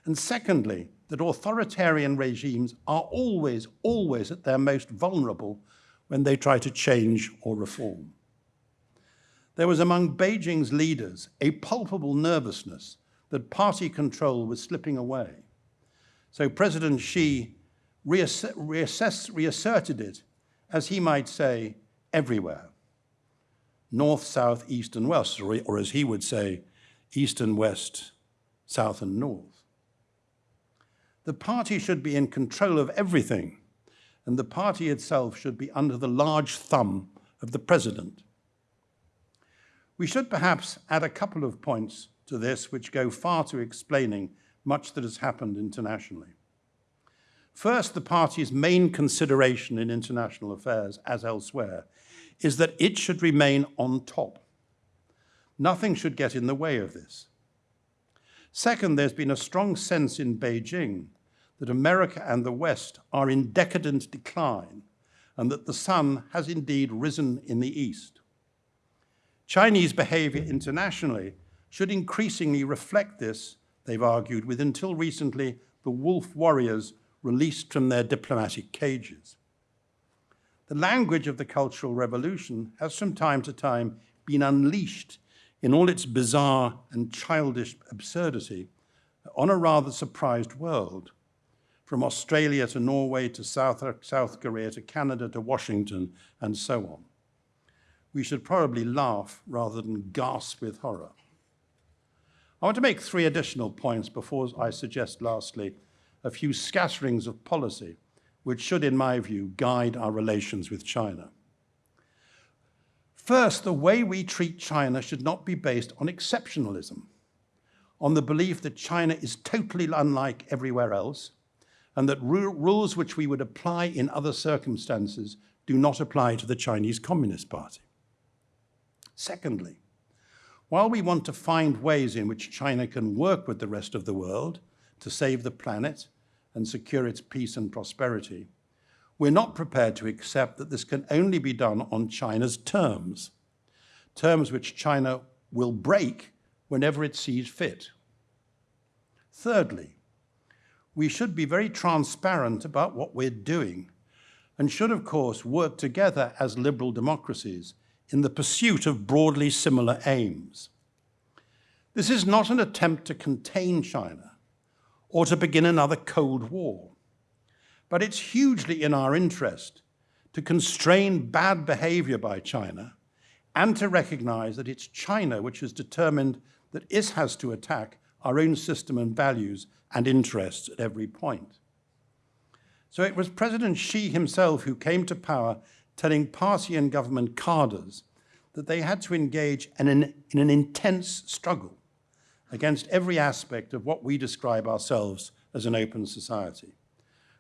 And secondly, that authoritarian regimes are always, always at their most vulnerable when they try to change or reform. There was among Beijing's leaders a palpable nervousness that party control was slipping away. So President Xi reass reassess, reasserted it, as he might say, everywhere. North, south, east, and west, or, or as he would say, east and west, south and north. The party should be in control of everything, and the party itself should be under the large thumb of the president. We should perhaps add a couple of points to this which go far to explaining much that has happened internationally. First, the party's main consideration in international affairs, as elsewhere, is that it should remain on top. Nothing should get in the way of this. Second, there's been a strong sense in Beijing that America and the West are in decadent decline and that the sun has indeed risen in the East. Chinese behavior internationally should increasingly reflect this, they've argued, with until recently the wolf warriors released from their diplomatic cages. The language of the Cultural Revolution has from time to time been unleashed in all its bizarre and childish absurdity on a rather surprised world, from Australia to Norway to South, South Korea to Canada to Washington and so on. We should probably laugh rather than gasp with horror. I want to make three additional points before I suggest lastly a few scatterings of policy which should, in my view, guide our relations with China. First, the way we treat China should not be based on exceptionalism, on the belief that China is totally unlike everywhere else, and that rules which we would apply in other circumstances do not apply to the Chinese Communist Party. Secondly, while we want to find ways in which China can work with the rest of the world to save the planet and secure its peace and prosperity, we're not prepared to accept that this can only be done on China's terms, terms which China will break whenever it sees fit. Thirdly, we should be very transparent about what we're doing and should, of course, work together as liberal democracies in the pursuit of broadly similar aims. This is not an attempt to contain China, or to begin another Cold War. But it's hugely in our interest to constrain bad behavior by China and to recognize that it's China which has determined that it has to attack our own system and values and interests at every point. So it was President Xi himself who came to power telling party and government cadres that they had to engage in an, in an intense struggle against every aspect of what we describe ourselves as an open society,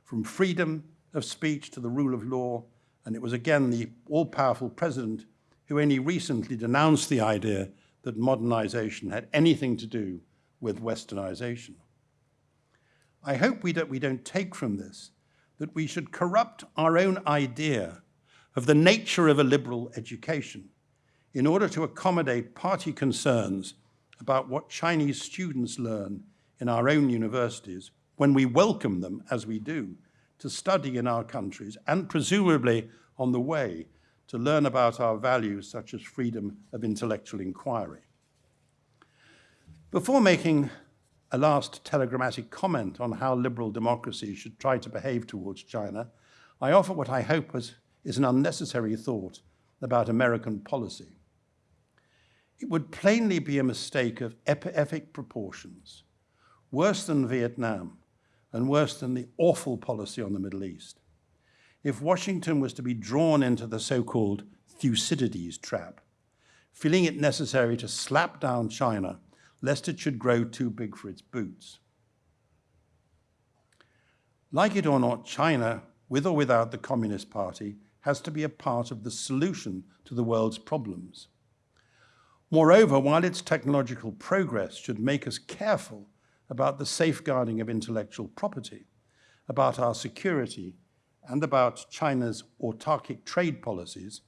from freedom of speech to the rule of law, and it was again the all-powerful president who only recently denounced the idea that modernization had anything to do with westernization. I hope we don't, we don't take from this that we should corrupt our own idea of the nature of a liberal education in order to accommodate party concerns about what Chinese students learn in our own universities when we welcome them, as we do, to study in our countries and presumably on the way to learn about our values such as freedom of intellectual inquiry. Before making a last telegrammatic comment on how liberal democracies should try to behave towards China, I offer what I hope is, is an unnecessary thought about American policy it would plainly be a mistake of epic proportions, worse than Vietnam and worse than the awful policy on the Middle East. If Washington was to be drawn into the so-called Thucydides trap, feeling it necessary to slap down China lest it should grow too big for its boots. Like it or not, China, with or without the Communist Party, has to be a part of the solution to the world's problems. Moreover, while its technological progress should make us careful about the safeguarding of intellectual property, about our security, and about China's autarkic trade policies,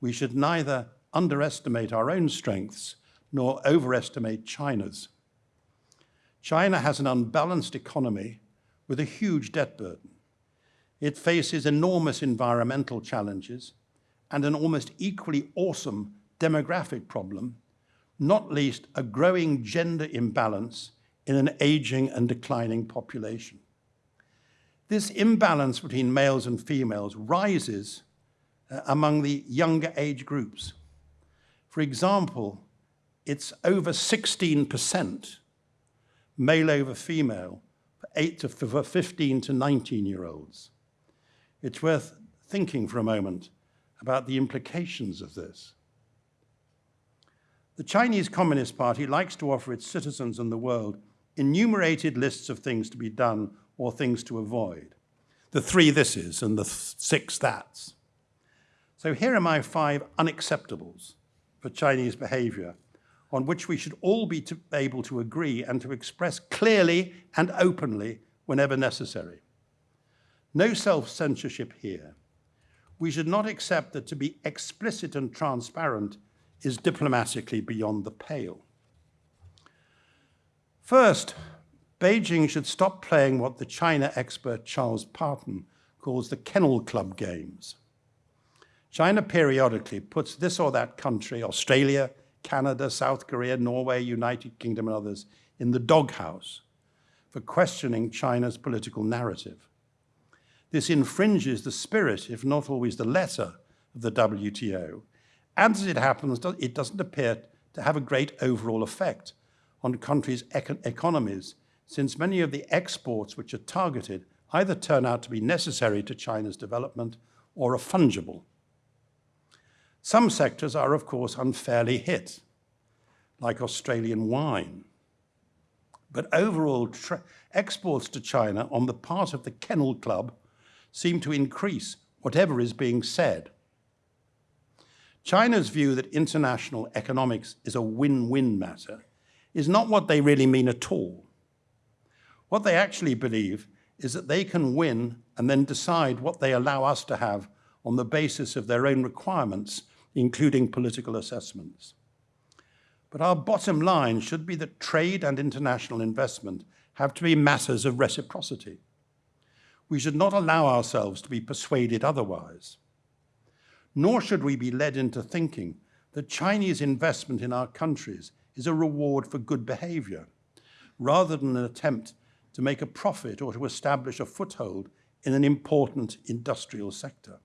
we should neither underestimate our own strengths nor overestimate China's. China has an unbalanced economy with a huge debt burden. It faces enormous environmental challenges and an almost equally awesome demographic problem, not least a growing gender imbalance in an aging and declining population. This imbalance between males and females rises uh, among the younger age groups. For example, it's over 16% male over female for, eight to, for 15 to 19 year olds. It's worth thinking for a moment about the implications of this. The Chinese Communist Party likes to offer its citizens and the world enumerated lists of things to be done or things to avoid. The three thises and the th six that's. So here are my five unacceptables for Chinese behavior on which we should all be to, able to agree and to express clearly and openly whenever necessary. No self-censorship here. We should not accept that to be explicit and transparent is diplomatically beyond the pale. First, Beijing should stop playing what the China expert Charles Parton calls the kennel club games. China periodically puts this or that country, Australia, Canada, South Korea, Norway, United Kingdom, and others, in the doghouse for questioning China's political narrative. This infringes the spirit, if not always the letter, of the WTO. And as it happens, it doesn't appear to have a great overall effect on countries' econ economies, since many of the exports which are targeted either turn out to be necessary to China's development or are fungible. Some sectors are, of course, unfairly hit, like Australian wine. But overall, exports to China on the part of the Kennel Club seem to increase, whatever is being said. China's view that international economics is a win-win matter is not what they really mean at all. What they actually believe is that they can win and then decide what they allow us to have on the basis of their own requirements, including political assessments. But our bottom line should be that trade and international investment have to be matters of reciprocity. We should not allow ourselves to be persuaded otherwise. Nor should we be led into thinking that Chinese investment in our countries is a reward for good behavior, rather than an attempt to make a profit or to establish a foothold in an important industrial sector.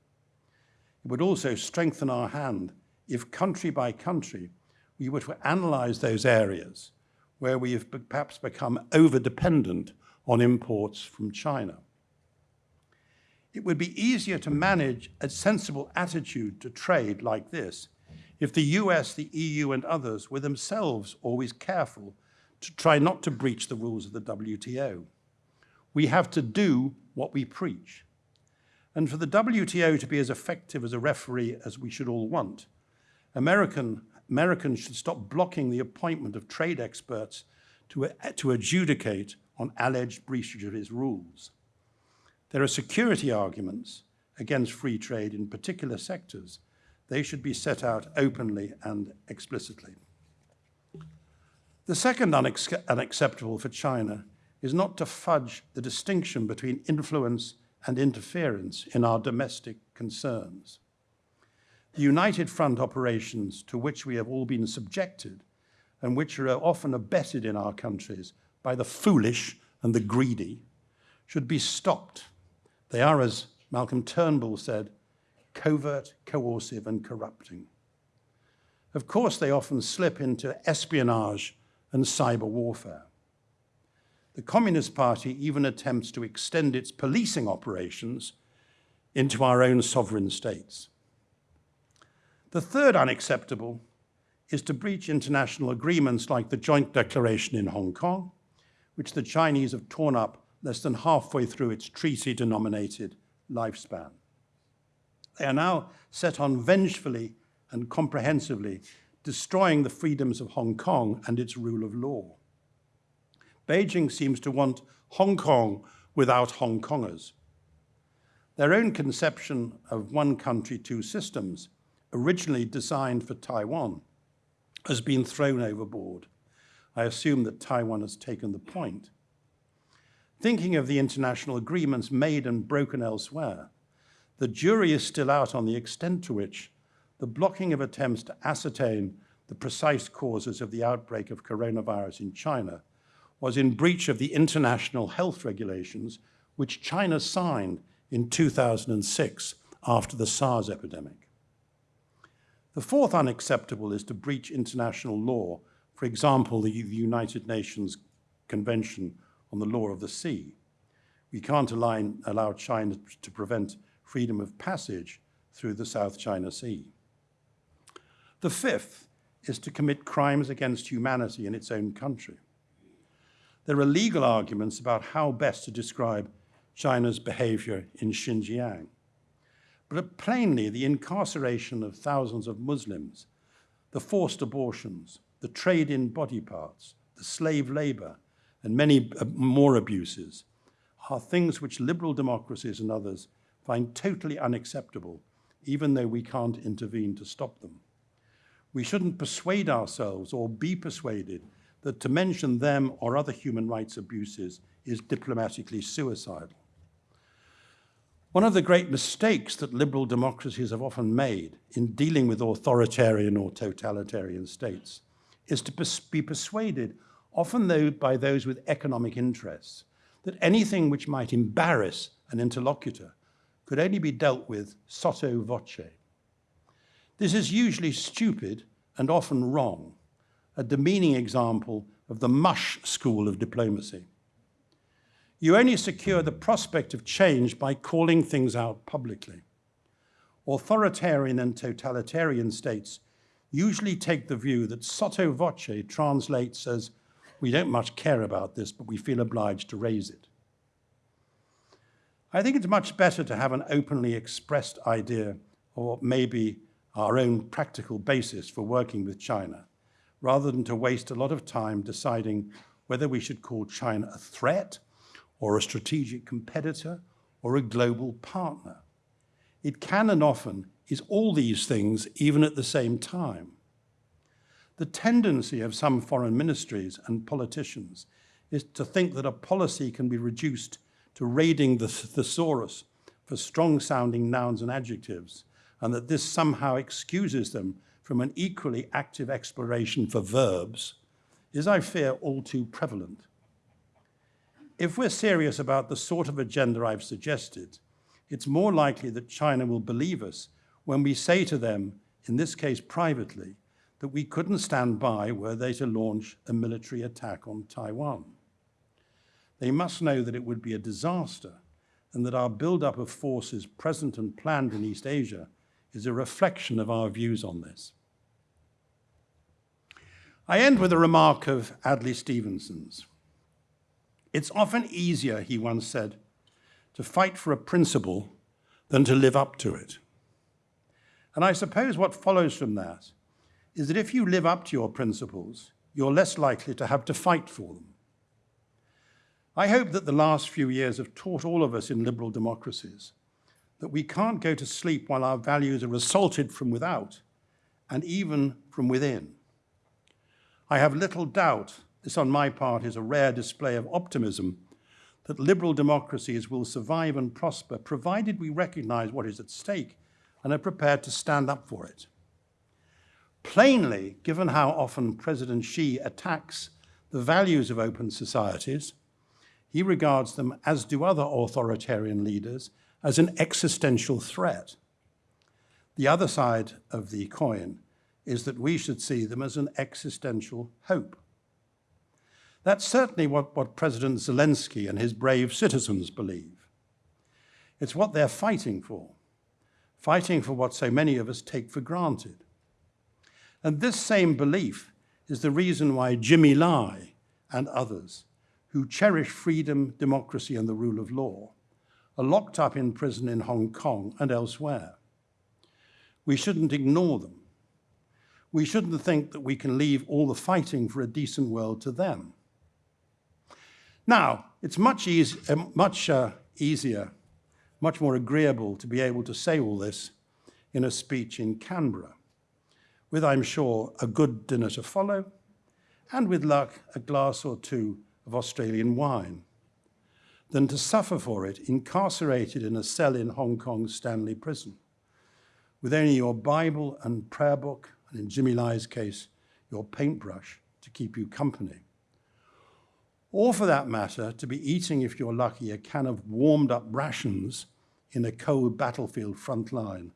It would also strengthen our hand if country by country we were to analyze those areas where we have perhaps become over-dependent on imports from China. It would be easier to manage a sensible attitude to trade like this if the US, the EU, and others were themselves always careful to try not to breach the rules of the WTO. We have to do what we preach. And for the WTO to be as effective as a referee as we should all want, American, Americans should stop blocking the appointment of trade experts to, to adjudicate on alleged breaches of his rules. There are security arguments against free trade in particular sectors they should be set out openly and explicitly. The second unacceptable for China is not to fudge the distinction between influence and interference in our domestic concerns. The United Front operations to which we have all been subjected and which are often abetted in our countries by the foolish and the greedy should be stopped. They are, as Malcolm Turnbull said, covert, coercive, and corrupting. Of course, they often slip into espionage and cyber warfare. The Communist Party even attempts to extend its policing operations into our own sovereign states. The third unacceptable is to breach international agreements like the Joint Declaration in Hong Kong, which the Chinese have torn up less than halfway through its treaty-denominated lifespan. They are now set on vengefully and comprehensively destroying the freedoms of Hong Kong and its rule of law. Beijing seems to want Hong Kong without Hong Kongers. Their own conception of one country, two systems, originally designed for Taiwan, has been thrown overboard. I assume that Taiwan has taken the point. Thinking of the international agreements made and broken elsewhere, the jury is still out on the extent to which the blocking of attempts to ascertain the precise causes of the outbreak of coronavirus in China was in breach of the international health regulations which China signed in 2006 after the SARS epidemic. The fourth unacceptable is to breach international law, for example, the United Nations Convention on the Law of the Sea. We can't align, allow China to prevent freedom of passage through the South China Sea. The fifth is to commit crimes against humanity in its own country. There are legal arguments about how best to describe China's behavior in Xinjiang. But plainly, the incarceration of thousands of Muslims, the forced abortions, the trade in body parts, the slave labor, and many uh, more abuses are things which liberal democracies and others find totally unacceptable, even though we can't intervene to stop them. We shouldn't persuade ourselves or be persuaded that to mention them or other human rights abuses is diplomatically suicidal. One of the great mistakes that liberal democracies have often made in dealing with authoritarian or totalitarian states is to be persuaded, often though by those with economic interests, that anything which might embarrass an interlocutor could only be dealt with sotto voce. This is usually stupid and often wrong, a demeaning example of the mush school of diplomacy. You only secure the prospect of change by calling things out publicly. Authoritarian and totalitarian states usually take the view that sotto voce translates as, we don't much care about this, but we feel obliged to raise it. I think it's much better to have an openly expressed idea or maybe our own practical basis for working with China, rather than to waste a lot of time deciding whether we should call China a threat or a strategic competitor or a global partner. It can and often is all these things even at the same time. The tendency of some foreign ministries and politicians is to think that a policy can be reduced to raiding the thesaurus for strong-sounding nouns and adjectives, and that this somehow excuses them from an equally active exploration for verbs, is, I fear, all too prevalent. If we're serious about the sort of agenda I've suggested, it's more likely that China will believe us when we say to them, in this case privately, that we couldn't stand by were they to launch a military attack on Taiwan. They must know that it would be a disaster and that our buildup of forces present and planned in East Asia is a reflection of our views on this. I end with a remark of Adlai Stevenson's. It's often easier, he once said, to fight for a principle than to live up to it. And I suppose what follows from that is that if you live up to your principles, you're less likely to have to fight for them. I hope that the last few years have taught all of us in liberal democracies that we can't go to sleep while our values are assaulted from without and even from within. I have little doubt this on my part is a rare display of optimism that liberal democracies will survive and prosper provided we recognize what is at stake and are prepared to stand up for it. Plainly, given how often President Xi attacks the values of open societies, he regards them, as do other authoritarian leaders, as an existential threat. The other side of the coin is that we should see them as an existential hope. That's certainly what, what President Zelensky and his brave citizens believe. It's what they're fighting for, fighting for what so many of us take for granted. And this same belief is the reason why Jimmy Lai and others who cherish freedom, democracy, and the rule of law are locked up in prison in Hong Kong and elsewhere. We shouldn't ignore them. We shouldn't think that we can leave all the fighting for a decent world to them. Now, it's much, easy, uh, much uh, easier, much more agreeable to be able to say all this in a speech in Canberra, with, I'm sure, a good dinner to follow, and with luck, a glass or two of Australian wine, than to suffer for it incarcerated in a cell in Hong Kong's Stanley Prison, with only your Bible and prayer book, and in Jimmy Lai's case, your paintbrush to keep you company. Or for that matter, to be eating, if you're lucky, a can of warmed up rations in a cold battlefield front line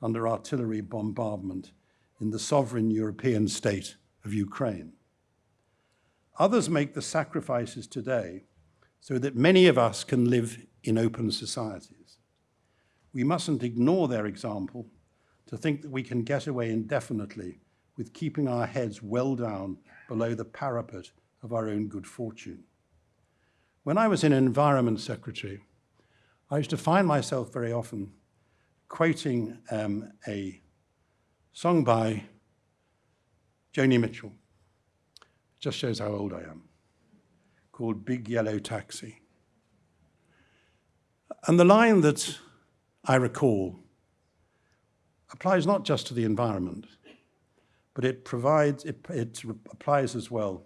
under artillery bombardment in the sovereign European state of Ukraine. Others make the sacrifices today so that many of us can live in open societies. We mustn't ignore their example to think that we can get away indefinitely with keeping our heads well down below the parapet of our own good fortune. When I was an environment secretary, I used to find myself very often quoting um, a song by Joni Mitchell. Just shows how old I am, called Big Yellow Taxi. And the line that I recall applies not just to the environment, but it provides, it, it applies as well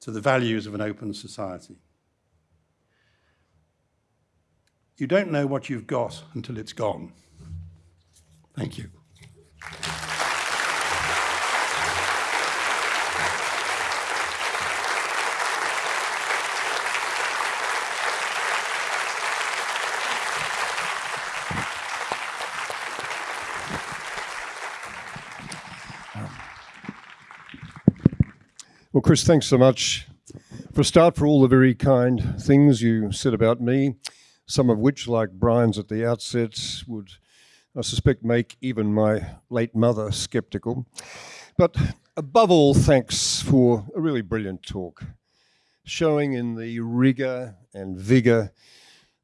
to the values of an open society. You don't know what you've got until it's gone. Thank you. Well, Chris, thanks so much for a start for all the very kind things you said about me, some of which, like Brian's at the outset, would, I suspect, make even my late mother sceptical. But above all, thanks for a really brilliant talk, showing in the rigour and vigour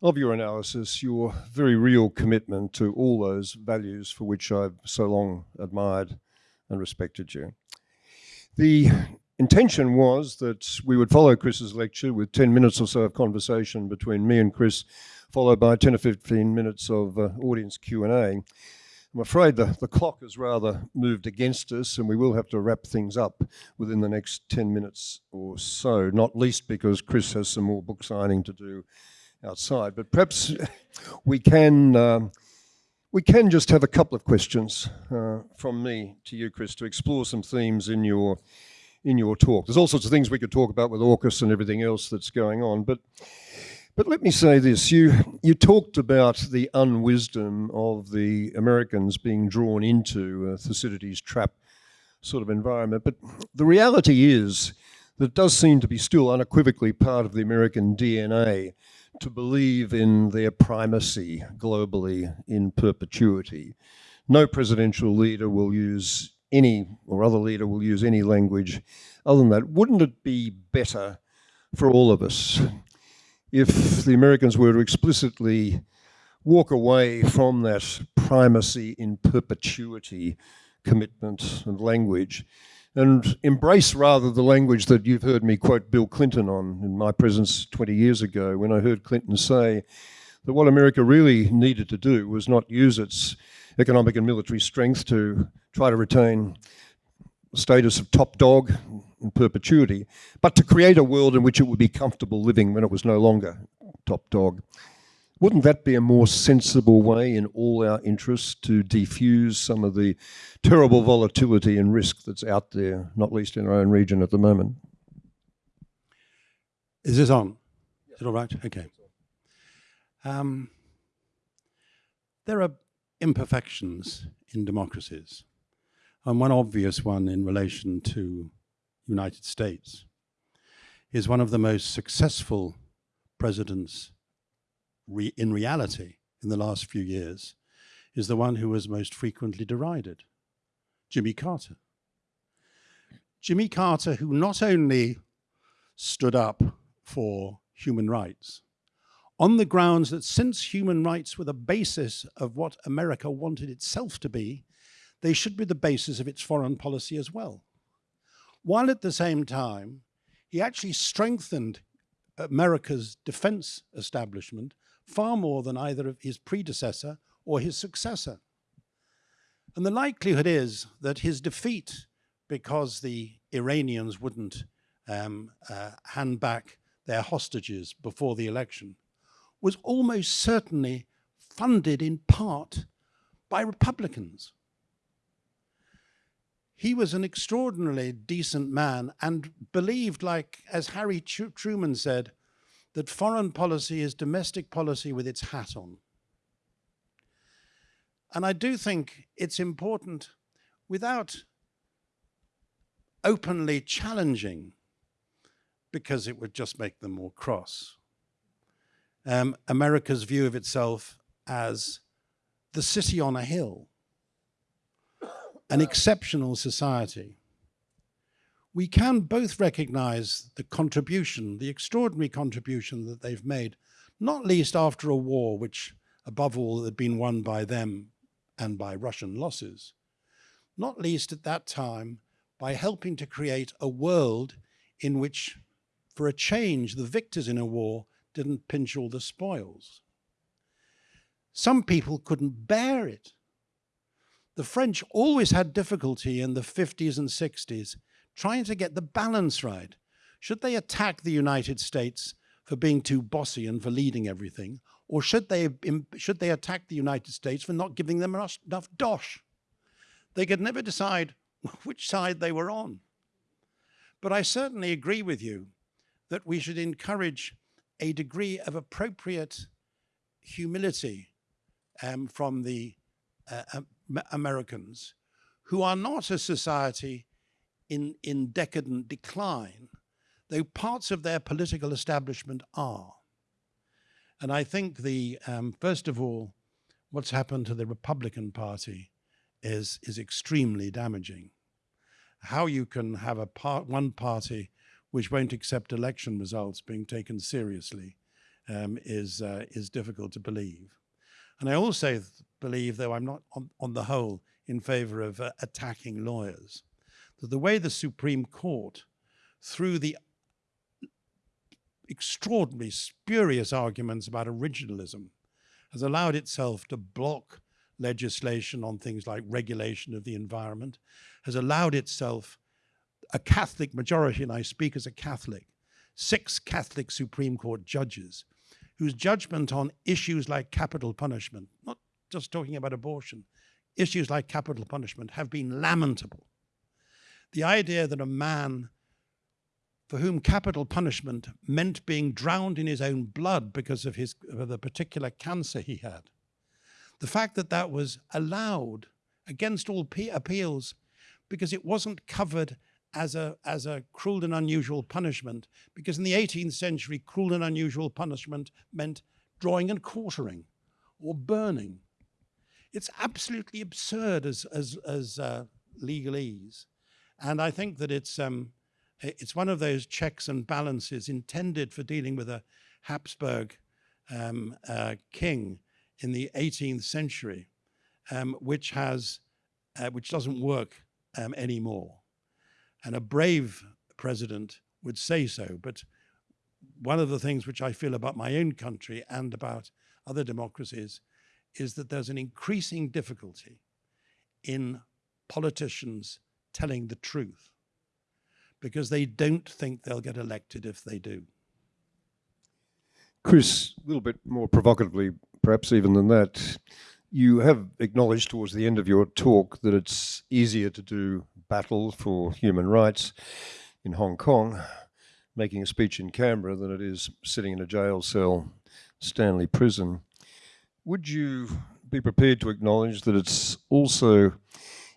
of your analysis your very real commitment to all those values for which I've so long admired and respected you. The intention was that we would follow Chris's lecture with 10 minutes or so of conversation between me and Chris, followed by 10 or 15 minutes of uh, audience Q&A. I'm afraid the, the clock has rather moved against us and we will have to wrap things up within the next 10 minutes or so, not least because Chris has some more book signing to do outside. But perhaps we can, um, we can just have a couple of questions uh, from me to you, Chris, to explore some themes in your in your talk. There's all sorts of things we could talk about with AUKUS and everything else that's going on, but but let me say this: you you talked about the unwisdom of the Americans being drawn into a Thucydides trap sort of environment, but the reality is that does seem to be still unequivocally part of the American DNA to believe in their primacy globally in perpetuity. No presidential leader will use any or other leader will use any language other than that. Wouldn't it be better for all of us if the Americans were to explicitly walk away from that primacy in perpetuity commitment and language and embrace rather the language that you've heard me quote Bill Clinton on in my presence 20 years ago when I heard Clinton say that what America really needed to do was not use its economic and military strength to try to retain status of top dog in perpetuity, but to create a world in which it would be comfortable living when it was no longer top dog. Wouldn't that be a more sensible way in all our interests to defuse some of the terrible volatility and risk that's out there, not least in our own region at the moment? Is this on? Is it all right? Okay. Um, there are imperfections in democracies, and one obvious one in relation to United States is one of the most successful presidents re in reality in the last few years is the one who was most frequently derided, Jimmy Carter. Jimmy Carter, who not only stood up for human rights, on the grounds that since human rights were the basis of what America wanted itself to be, they should be the basis of its foreign policy as well. While at the same time, he actually strengthened America's defense establishment far more than either of his predecessor or his successor. And the likelihood is that his defeat, because the Iranians wouldn't um, uh, hand back their hostages before the election, was almost certainly funded in part by Republicans. He was an extraordinarily decent man and believed, like as Harry Truman said, that foreign policy is domestic policy with its hat on. And I do think it's important, without openly challenging, because it would just make them more cross, um, America's view of itself as the city on a hill, an exceptional society. We can both recognize the contribution, the extraordinary contribution that they've made, not least after a war which, above all, had been won by them and by Russian losses, not least at that time by helping to create a world in which, for a change, the victors in a war didn't pinch all the spoils. Some people couldn't bear it. The French always had difficulty in the 50s and 60s trying to get the balance right. Should they attack the United States for being too bossy and for leading everything? Or should they, should they attack the United States for not giving them enough dosh? They could never decide which side they were on. But I certainly agree with you that we should encourage a degree of appropriate humility um, from the uh, Americans, who are not a society in, in decadent decline, though parts of their political establishment are. And I think the, um, first of all, what's happened to the Republican Party is, is extremely damaging. How you can have a part, one party which won't accept election results being taken seriously um, is, uh, is difficult to believe. And I also believe, though I'm not on, on the whole in favor of uh, attacking lawyers, that the way the Supreme Court, through the extraordinary, spurious arguments about originalism, has allowed itself to block legislation on things like regulation of the environment, has allowed itself a Catholic majority, and I speak as a Catholic, six Catholic Supreme Court judges whose judgment on issues like capital punishment, not just talking about abortion, issues like capital punishment have been lamentable. The idea that a man for whom capital punishment meant being drowned in his own blood because of, his, of the particular cancer he had, the fact that that was allowed against all appeals because it wasn't covered as a, as a cruel and unusual punishment, because in the 18th century, cruel and unusual punishment meant drawing and quartering or burning. It's absolutely absurd as, as, as uh, legalese. And I think that it's, um, it's one of those checks and balances intended for dealing with a Habsburg um, uh, king in the 18th century, um, which has, uh, which doesn't work um, anymore. And a brave president would say so. But one of the things which I feel about my own country and about other democracies is that there's an increasing difficulty in politicians telling the truth because they don't think they'll get elected if they do. Chris, a little bit more provocatively, perhaps even than that, you have acknowledged towards the end of your talk that it's easier to do battle for human rights in Hong Kong, making a speech in Canberra, than it is sitting in a jail cell, Stanley Prison. Would you be prepared to acknowledge that it's also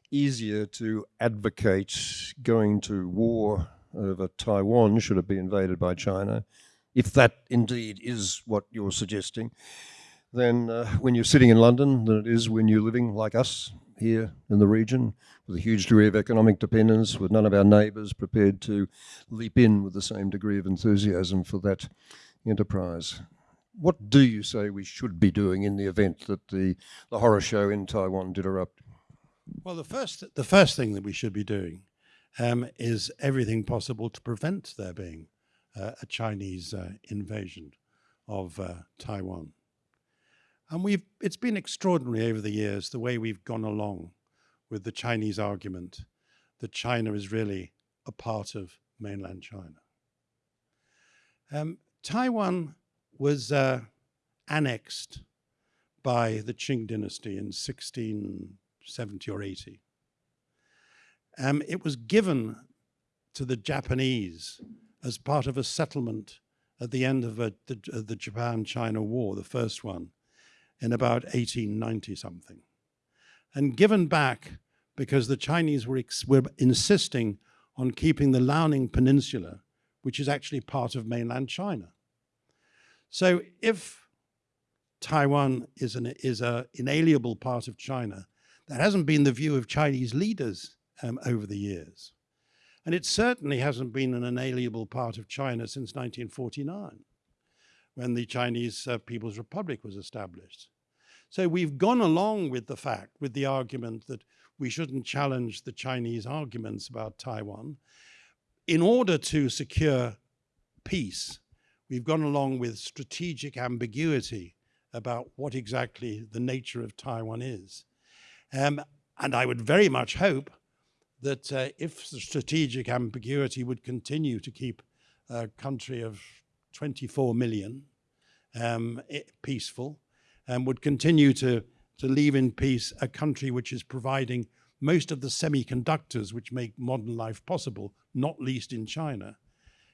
easier to advocate going to war over Taiwan should it be invaded by China, if that indeed is what you're suggesting, than uh, when you're sitting in London than it is when you're living like us here in the region with a huge degree of economic dependence, with none of our neighbours prepared to leap in with the same degree of enthusiasm for that enterprise. What do you say we should be doing in the event that the, the horror show in Taiwan did erupt? Well, the first, the first thing that we should be doing um, is everything possible to prevent there being uh, a Chinese uh, invasion of uh, Taiwan. And we've, it's been extraordinary over the years the way we've gone along with the Chinese argument that China is really a part of mainland China. Um, Taiwan was uh, annexed by the Qing dynasty in 1670 or 80. Um, it was given to the Japanese as part of a settlement at the end of a, the, uh, the Japan-China War, the first one, in about 1890 something, and given back because the Chinese were, were insisting on keeping the Liaoning Peninsula, which is actually part of mainland China. So if Taiwan is an is a inalienable part of China, that hasn't been the view of Chinese leaders um, over the years. And it certainly hasn't been an inalienable part of China since 1949, when the Chinese uh, People's Republic was established. So we've gone along with the fact, with the argument that we shouldn't challenge the Chinese arguments about Taiwan. In order to secure peace, we've gone along with strategic ambiguity about what exactly the nature of Taiwan is. Um, and I would very much hope that uh, if the strategic ambiguity would continue to keep a country of 24 million um, peaceful and would continue to, to leave in peace a country which is providing most of the semiconductors which make modern life possible, not least in China.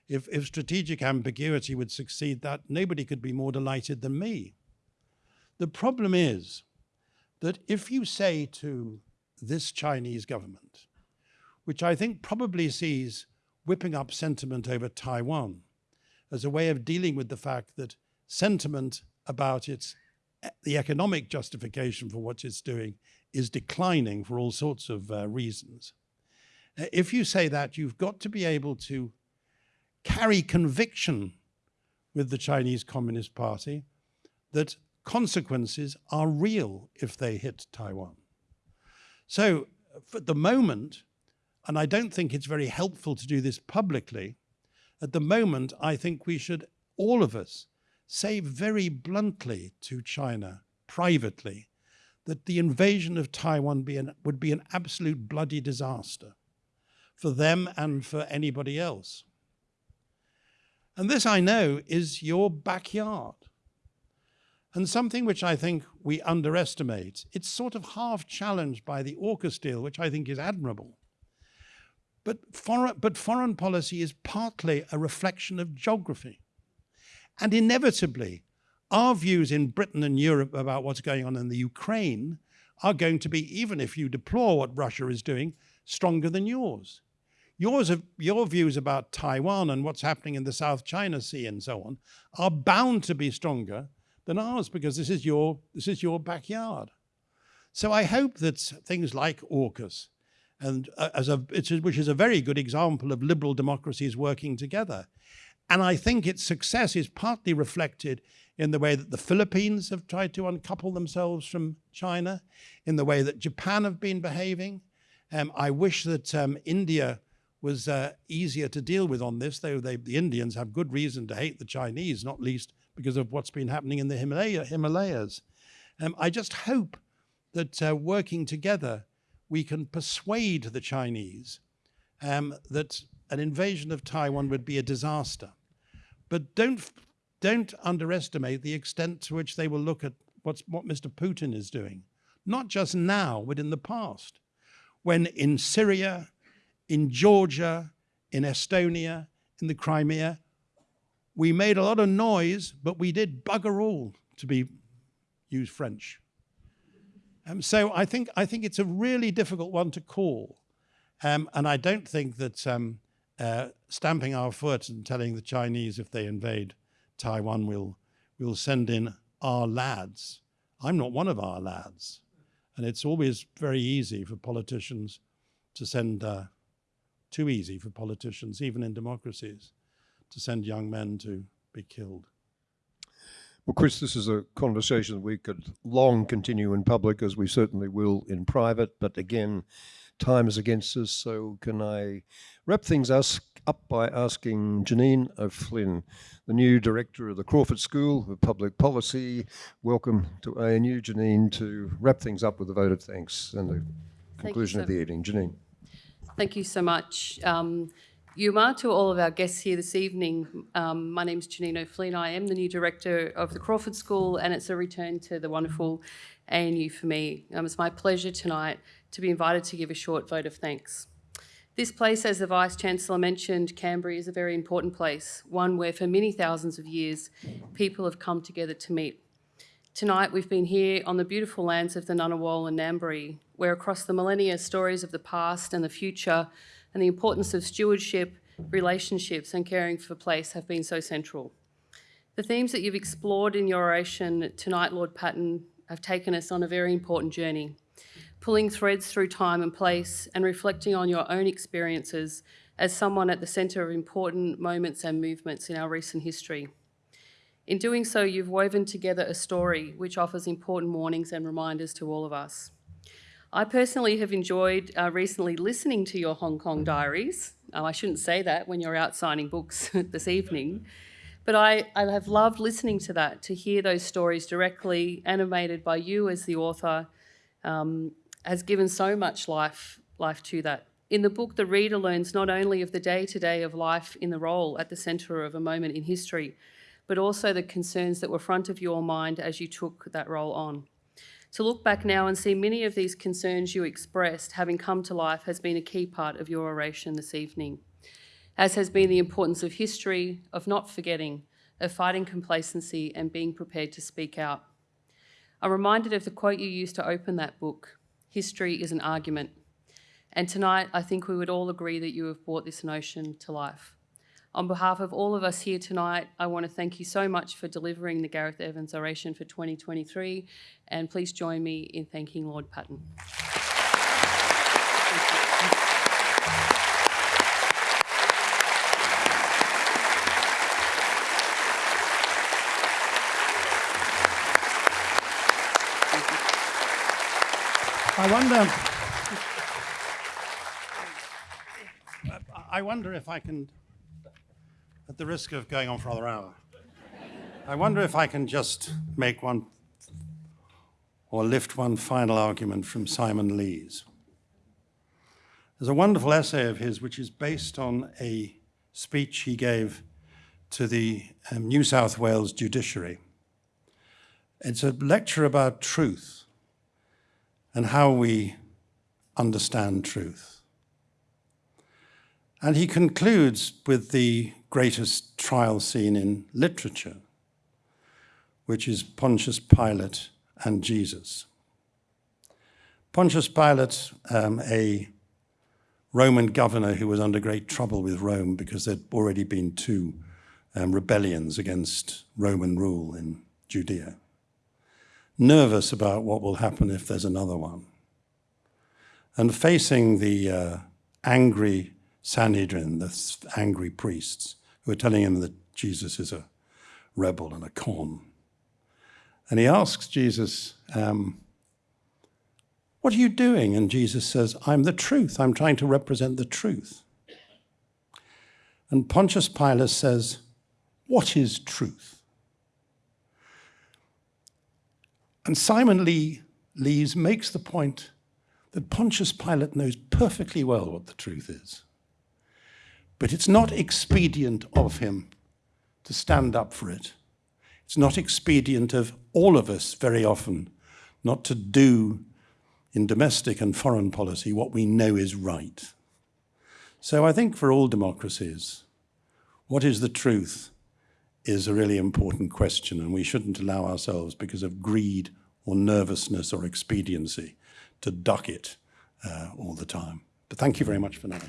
If, if strategic ambiguity would succeed that, nobody could be more delighted than me. The problem is that if you say to this Chinese government, which I think probably sees whipping up sentiment over Taiwan as a way of dealing with the fact that sentiment about its the economic justification for what it's doing is declining for all sorts of uh, reasons. Uh, if you say that, you've got to be able to carry conviction with the Chinese Communist Party that consequences are real if they hit Taiwan. So for the moment, and I don't think it's very helpful to do this publicly. At the moment, I think we should, all of us, say very bluntly to China, privately, that the invasion of Taiwan be an, would be an absolute bloody disaster for them and for anybody else. And this, I know, is your backyard. And something which I think we underestimate, it's sort of half challenged by the AUKUS deal, which I think is admirable. But foreign, but foreign policy is partly a reflection of geography. And inevitably, our views in Britain and Europe about what's going on in the Ukraine are going to be, even if you deplore what Russia is doing, stronger than yours. Yours, your views about Taiwan and what's happening in the South China Sea and so on are bound to be stronger than ours because this is your, this is your backyard. So I hope that things like AUKUS and uh, as a, which is a very good example of liberal democracies working together. And I think its success is partly reflected in the way that the Philippines have tried to uncouple themselves from China, in the way that Japan have been behaving. Um, I wish that um, India was uh, easier to deal with on this, though they, the Indians have good reason to hate the Chinese, not least because of what's been happening in the Himalaya, Himalayas. Um, I just hope that uh, working together, we can persuade the Chinese um, that an invasion of Taiwan would be a disaster. But don't, don't underestimate the extent to which they will look at what's, what Mr. Putin is doing, not just now, but in the past, when in Syria, in Georgia, in Estonia, in the Crimea, we made a lot of noise, but we did bugger all, to be use French. Um, so I think, I think it's a really difficult one to call. Um, and I don't think that um, uh, stamping our foot and telling the Chinese if they invade Taiwan, we'll, we'll send in our lads. I'm not one of our lads. And it's always very easy for politicians to send, uh, too easy for politicians, even in democracies, to send young men to be killed. Well, Chris, this is a conversation we could long continue in public, as we certainly will in private. But again, time is against us, so can I wrap things up by asking Janine O'Flynn, the new director of the Crawford School of Public Policy. Welcome to ANU, Janine, to wrap things up with a vote of thanks and the conclusion of the evening. Janine. Thank you so much. Um, Yuma, to all of our guests here this evening, um, my name is Janine O'Flynn. I am the new director of the Crawford School, and it's a return to the wonderful ANU for me. Um, it's my pleasure tonight to be invited to give a short vote of thanks. This place, as the Vice Chancellor mentioned, Canberra is a very important place, one where for many thousands of years people have come together to meet. Tonight we've been here on the beautiful lands of the Ngunnawal and Ngambri, where across the millennia stories of the past and the future and the importance of stewardship, relationships and caring for place have been so central. The themes that you've explored in your oration tonight, Lord Patten, have taken us on a very important journey, pulling threads through time and place and reflecting on your own experiences as someone at the centre of important moments and movements in our recent history. In doing so, you've woven together a story which offers important warnings and reminders to all of us. I personally have enjoyed uh, recently listening to your Hong Kong diaries. Oh, I shouldn't say that when you're out signing books this evening, but I, I have loved listening to that, to hear those stories directly animated by you as the author, um, has given so much life, life to that. In the book, the reader learns not only of the day to day of life in the role at the centre of a moment in history, but also the concerns that were front of your mind as you took that role on. To look back now and see many of these concerns you expressed having come to life has been a key part of your oration this evening, as has been the importance of history, of not forgetting, of fighting complacency and being prepared to speak out. I'm reminded of the quote you used to open that book history is an argument. And tonight, I think we would all agree that you have brought this notion to life. On behalf of all of us here tonight, I want to thank you so much for delivering the Gareth Evans oration for 2023, and please join me in thanking Lord Patten. I wonder. I wonder if I can, the risk of going on for another hour, I wonder if I can just make one or lift one final argument from Simon Leys. There's a wonderful essay of his which is based on a speech he gave to the um, New South Wales judiciary. It's a lecture about truth and how we understand truth. And he concludes with the greatest trial scene in literature, which is Pontius Pilate and Jesus. Pontius Pilate, um, a Roman governor who was under great trouble with Rome because there'd already been two um, rebellions against Roman rule in Judea nervous about what will happen if there's another one. And facing the uh, angry Sanhedrin, the angry priests, who are telling him that Jesus is a rebel and a con. And he asks Jesus, um, What are you doing? And Jesus says, I'm the truth. I'm trying to represent the truth. And Pontius Pilate says, What is truth? And Simon Lee Leys makes the point that Pontius Pilate knows perfectly well what the truth is. But it's not expedient of him to stand up for it. It's not expedient of all of us very often not to do in domestic and foreign policy what we know is right. So I think for all democracies, what is the truth is a really important question, and we shouldn't allow ourselves, because of greed or nervousness or expediency, to duck it uh, all the time. But thank you very much for now.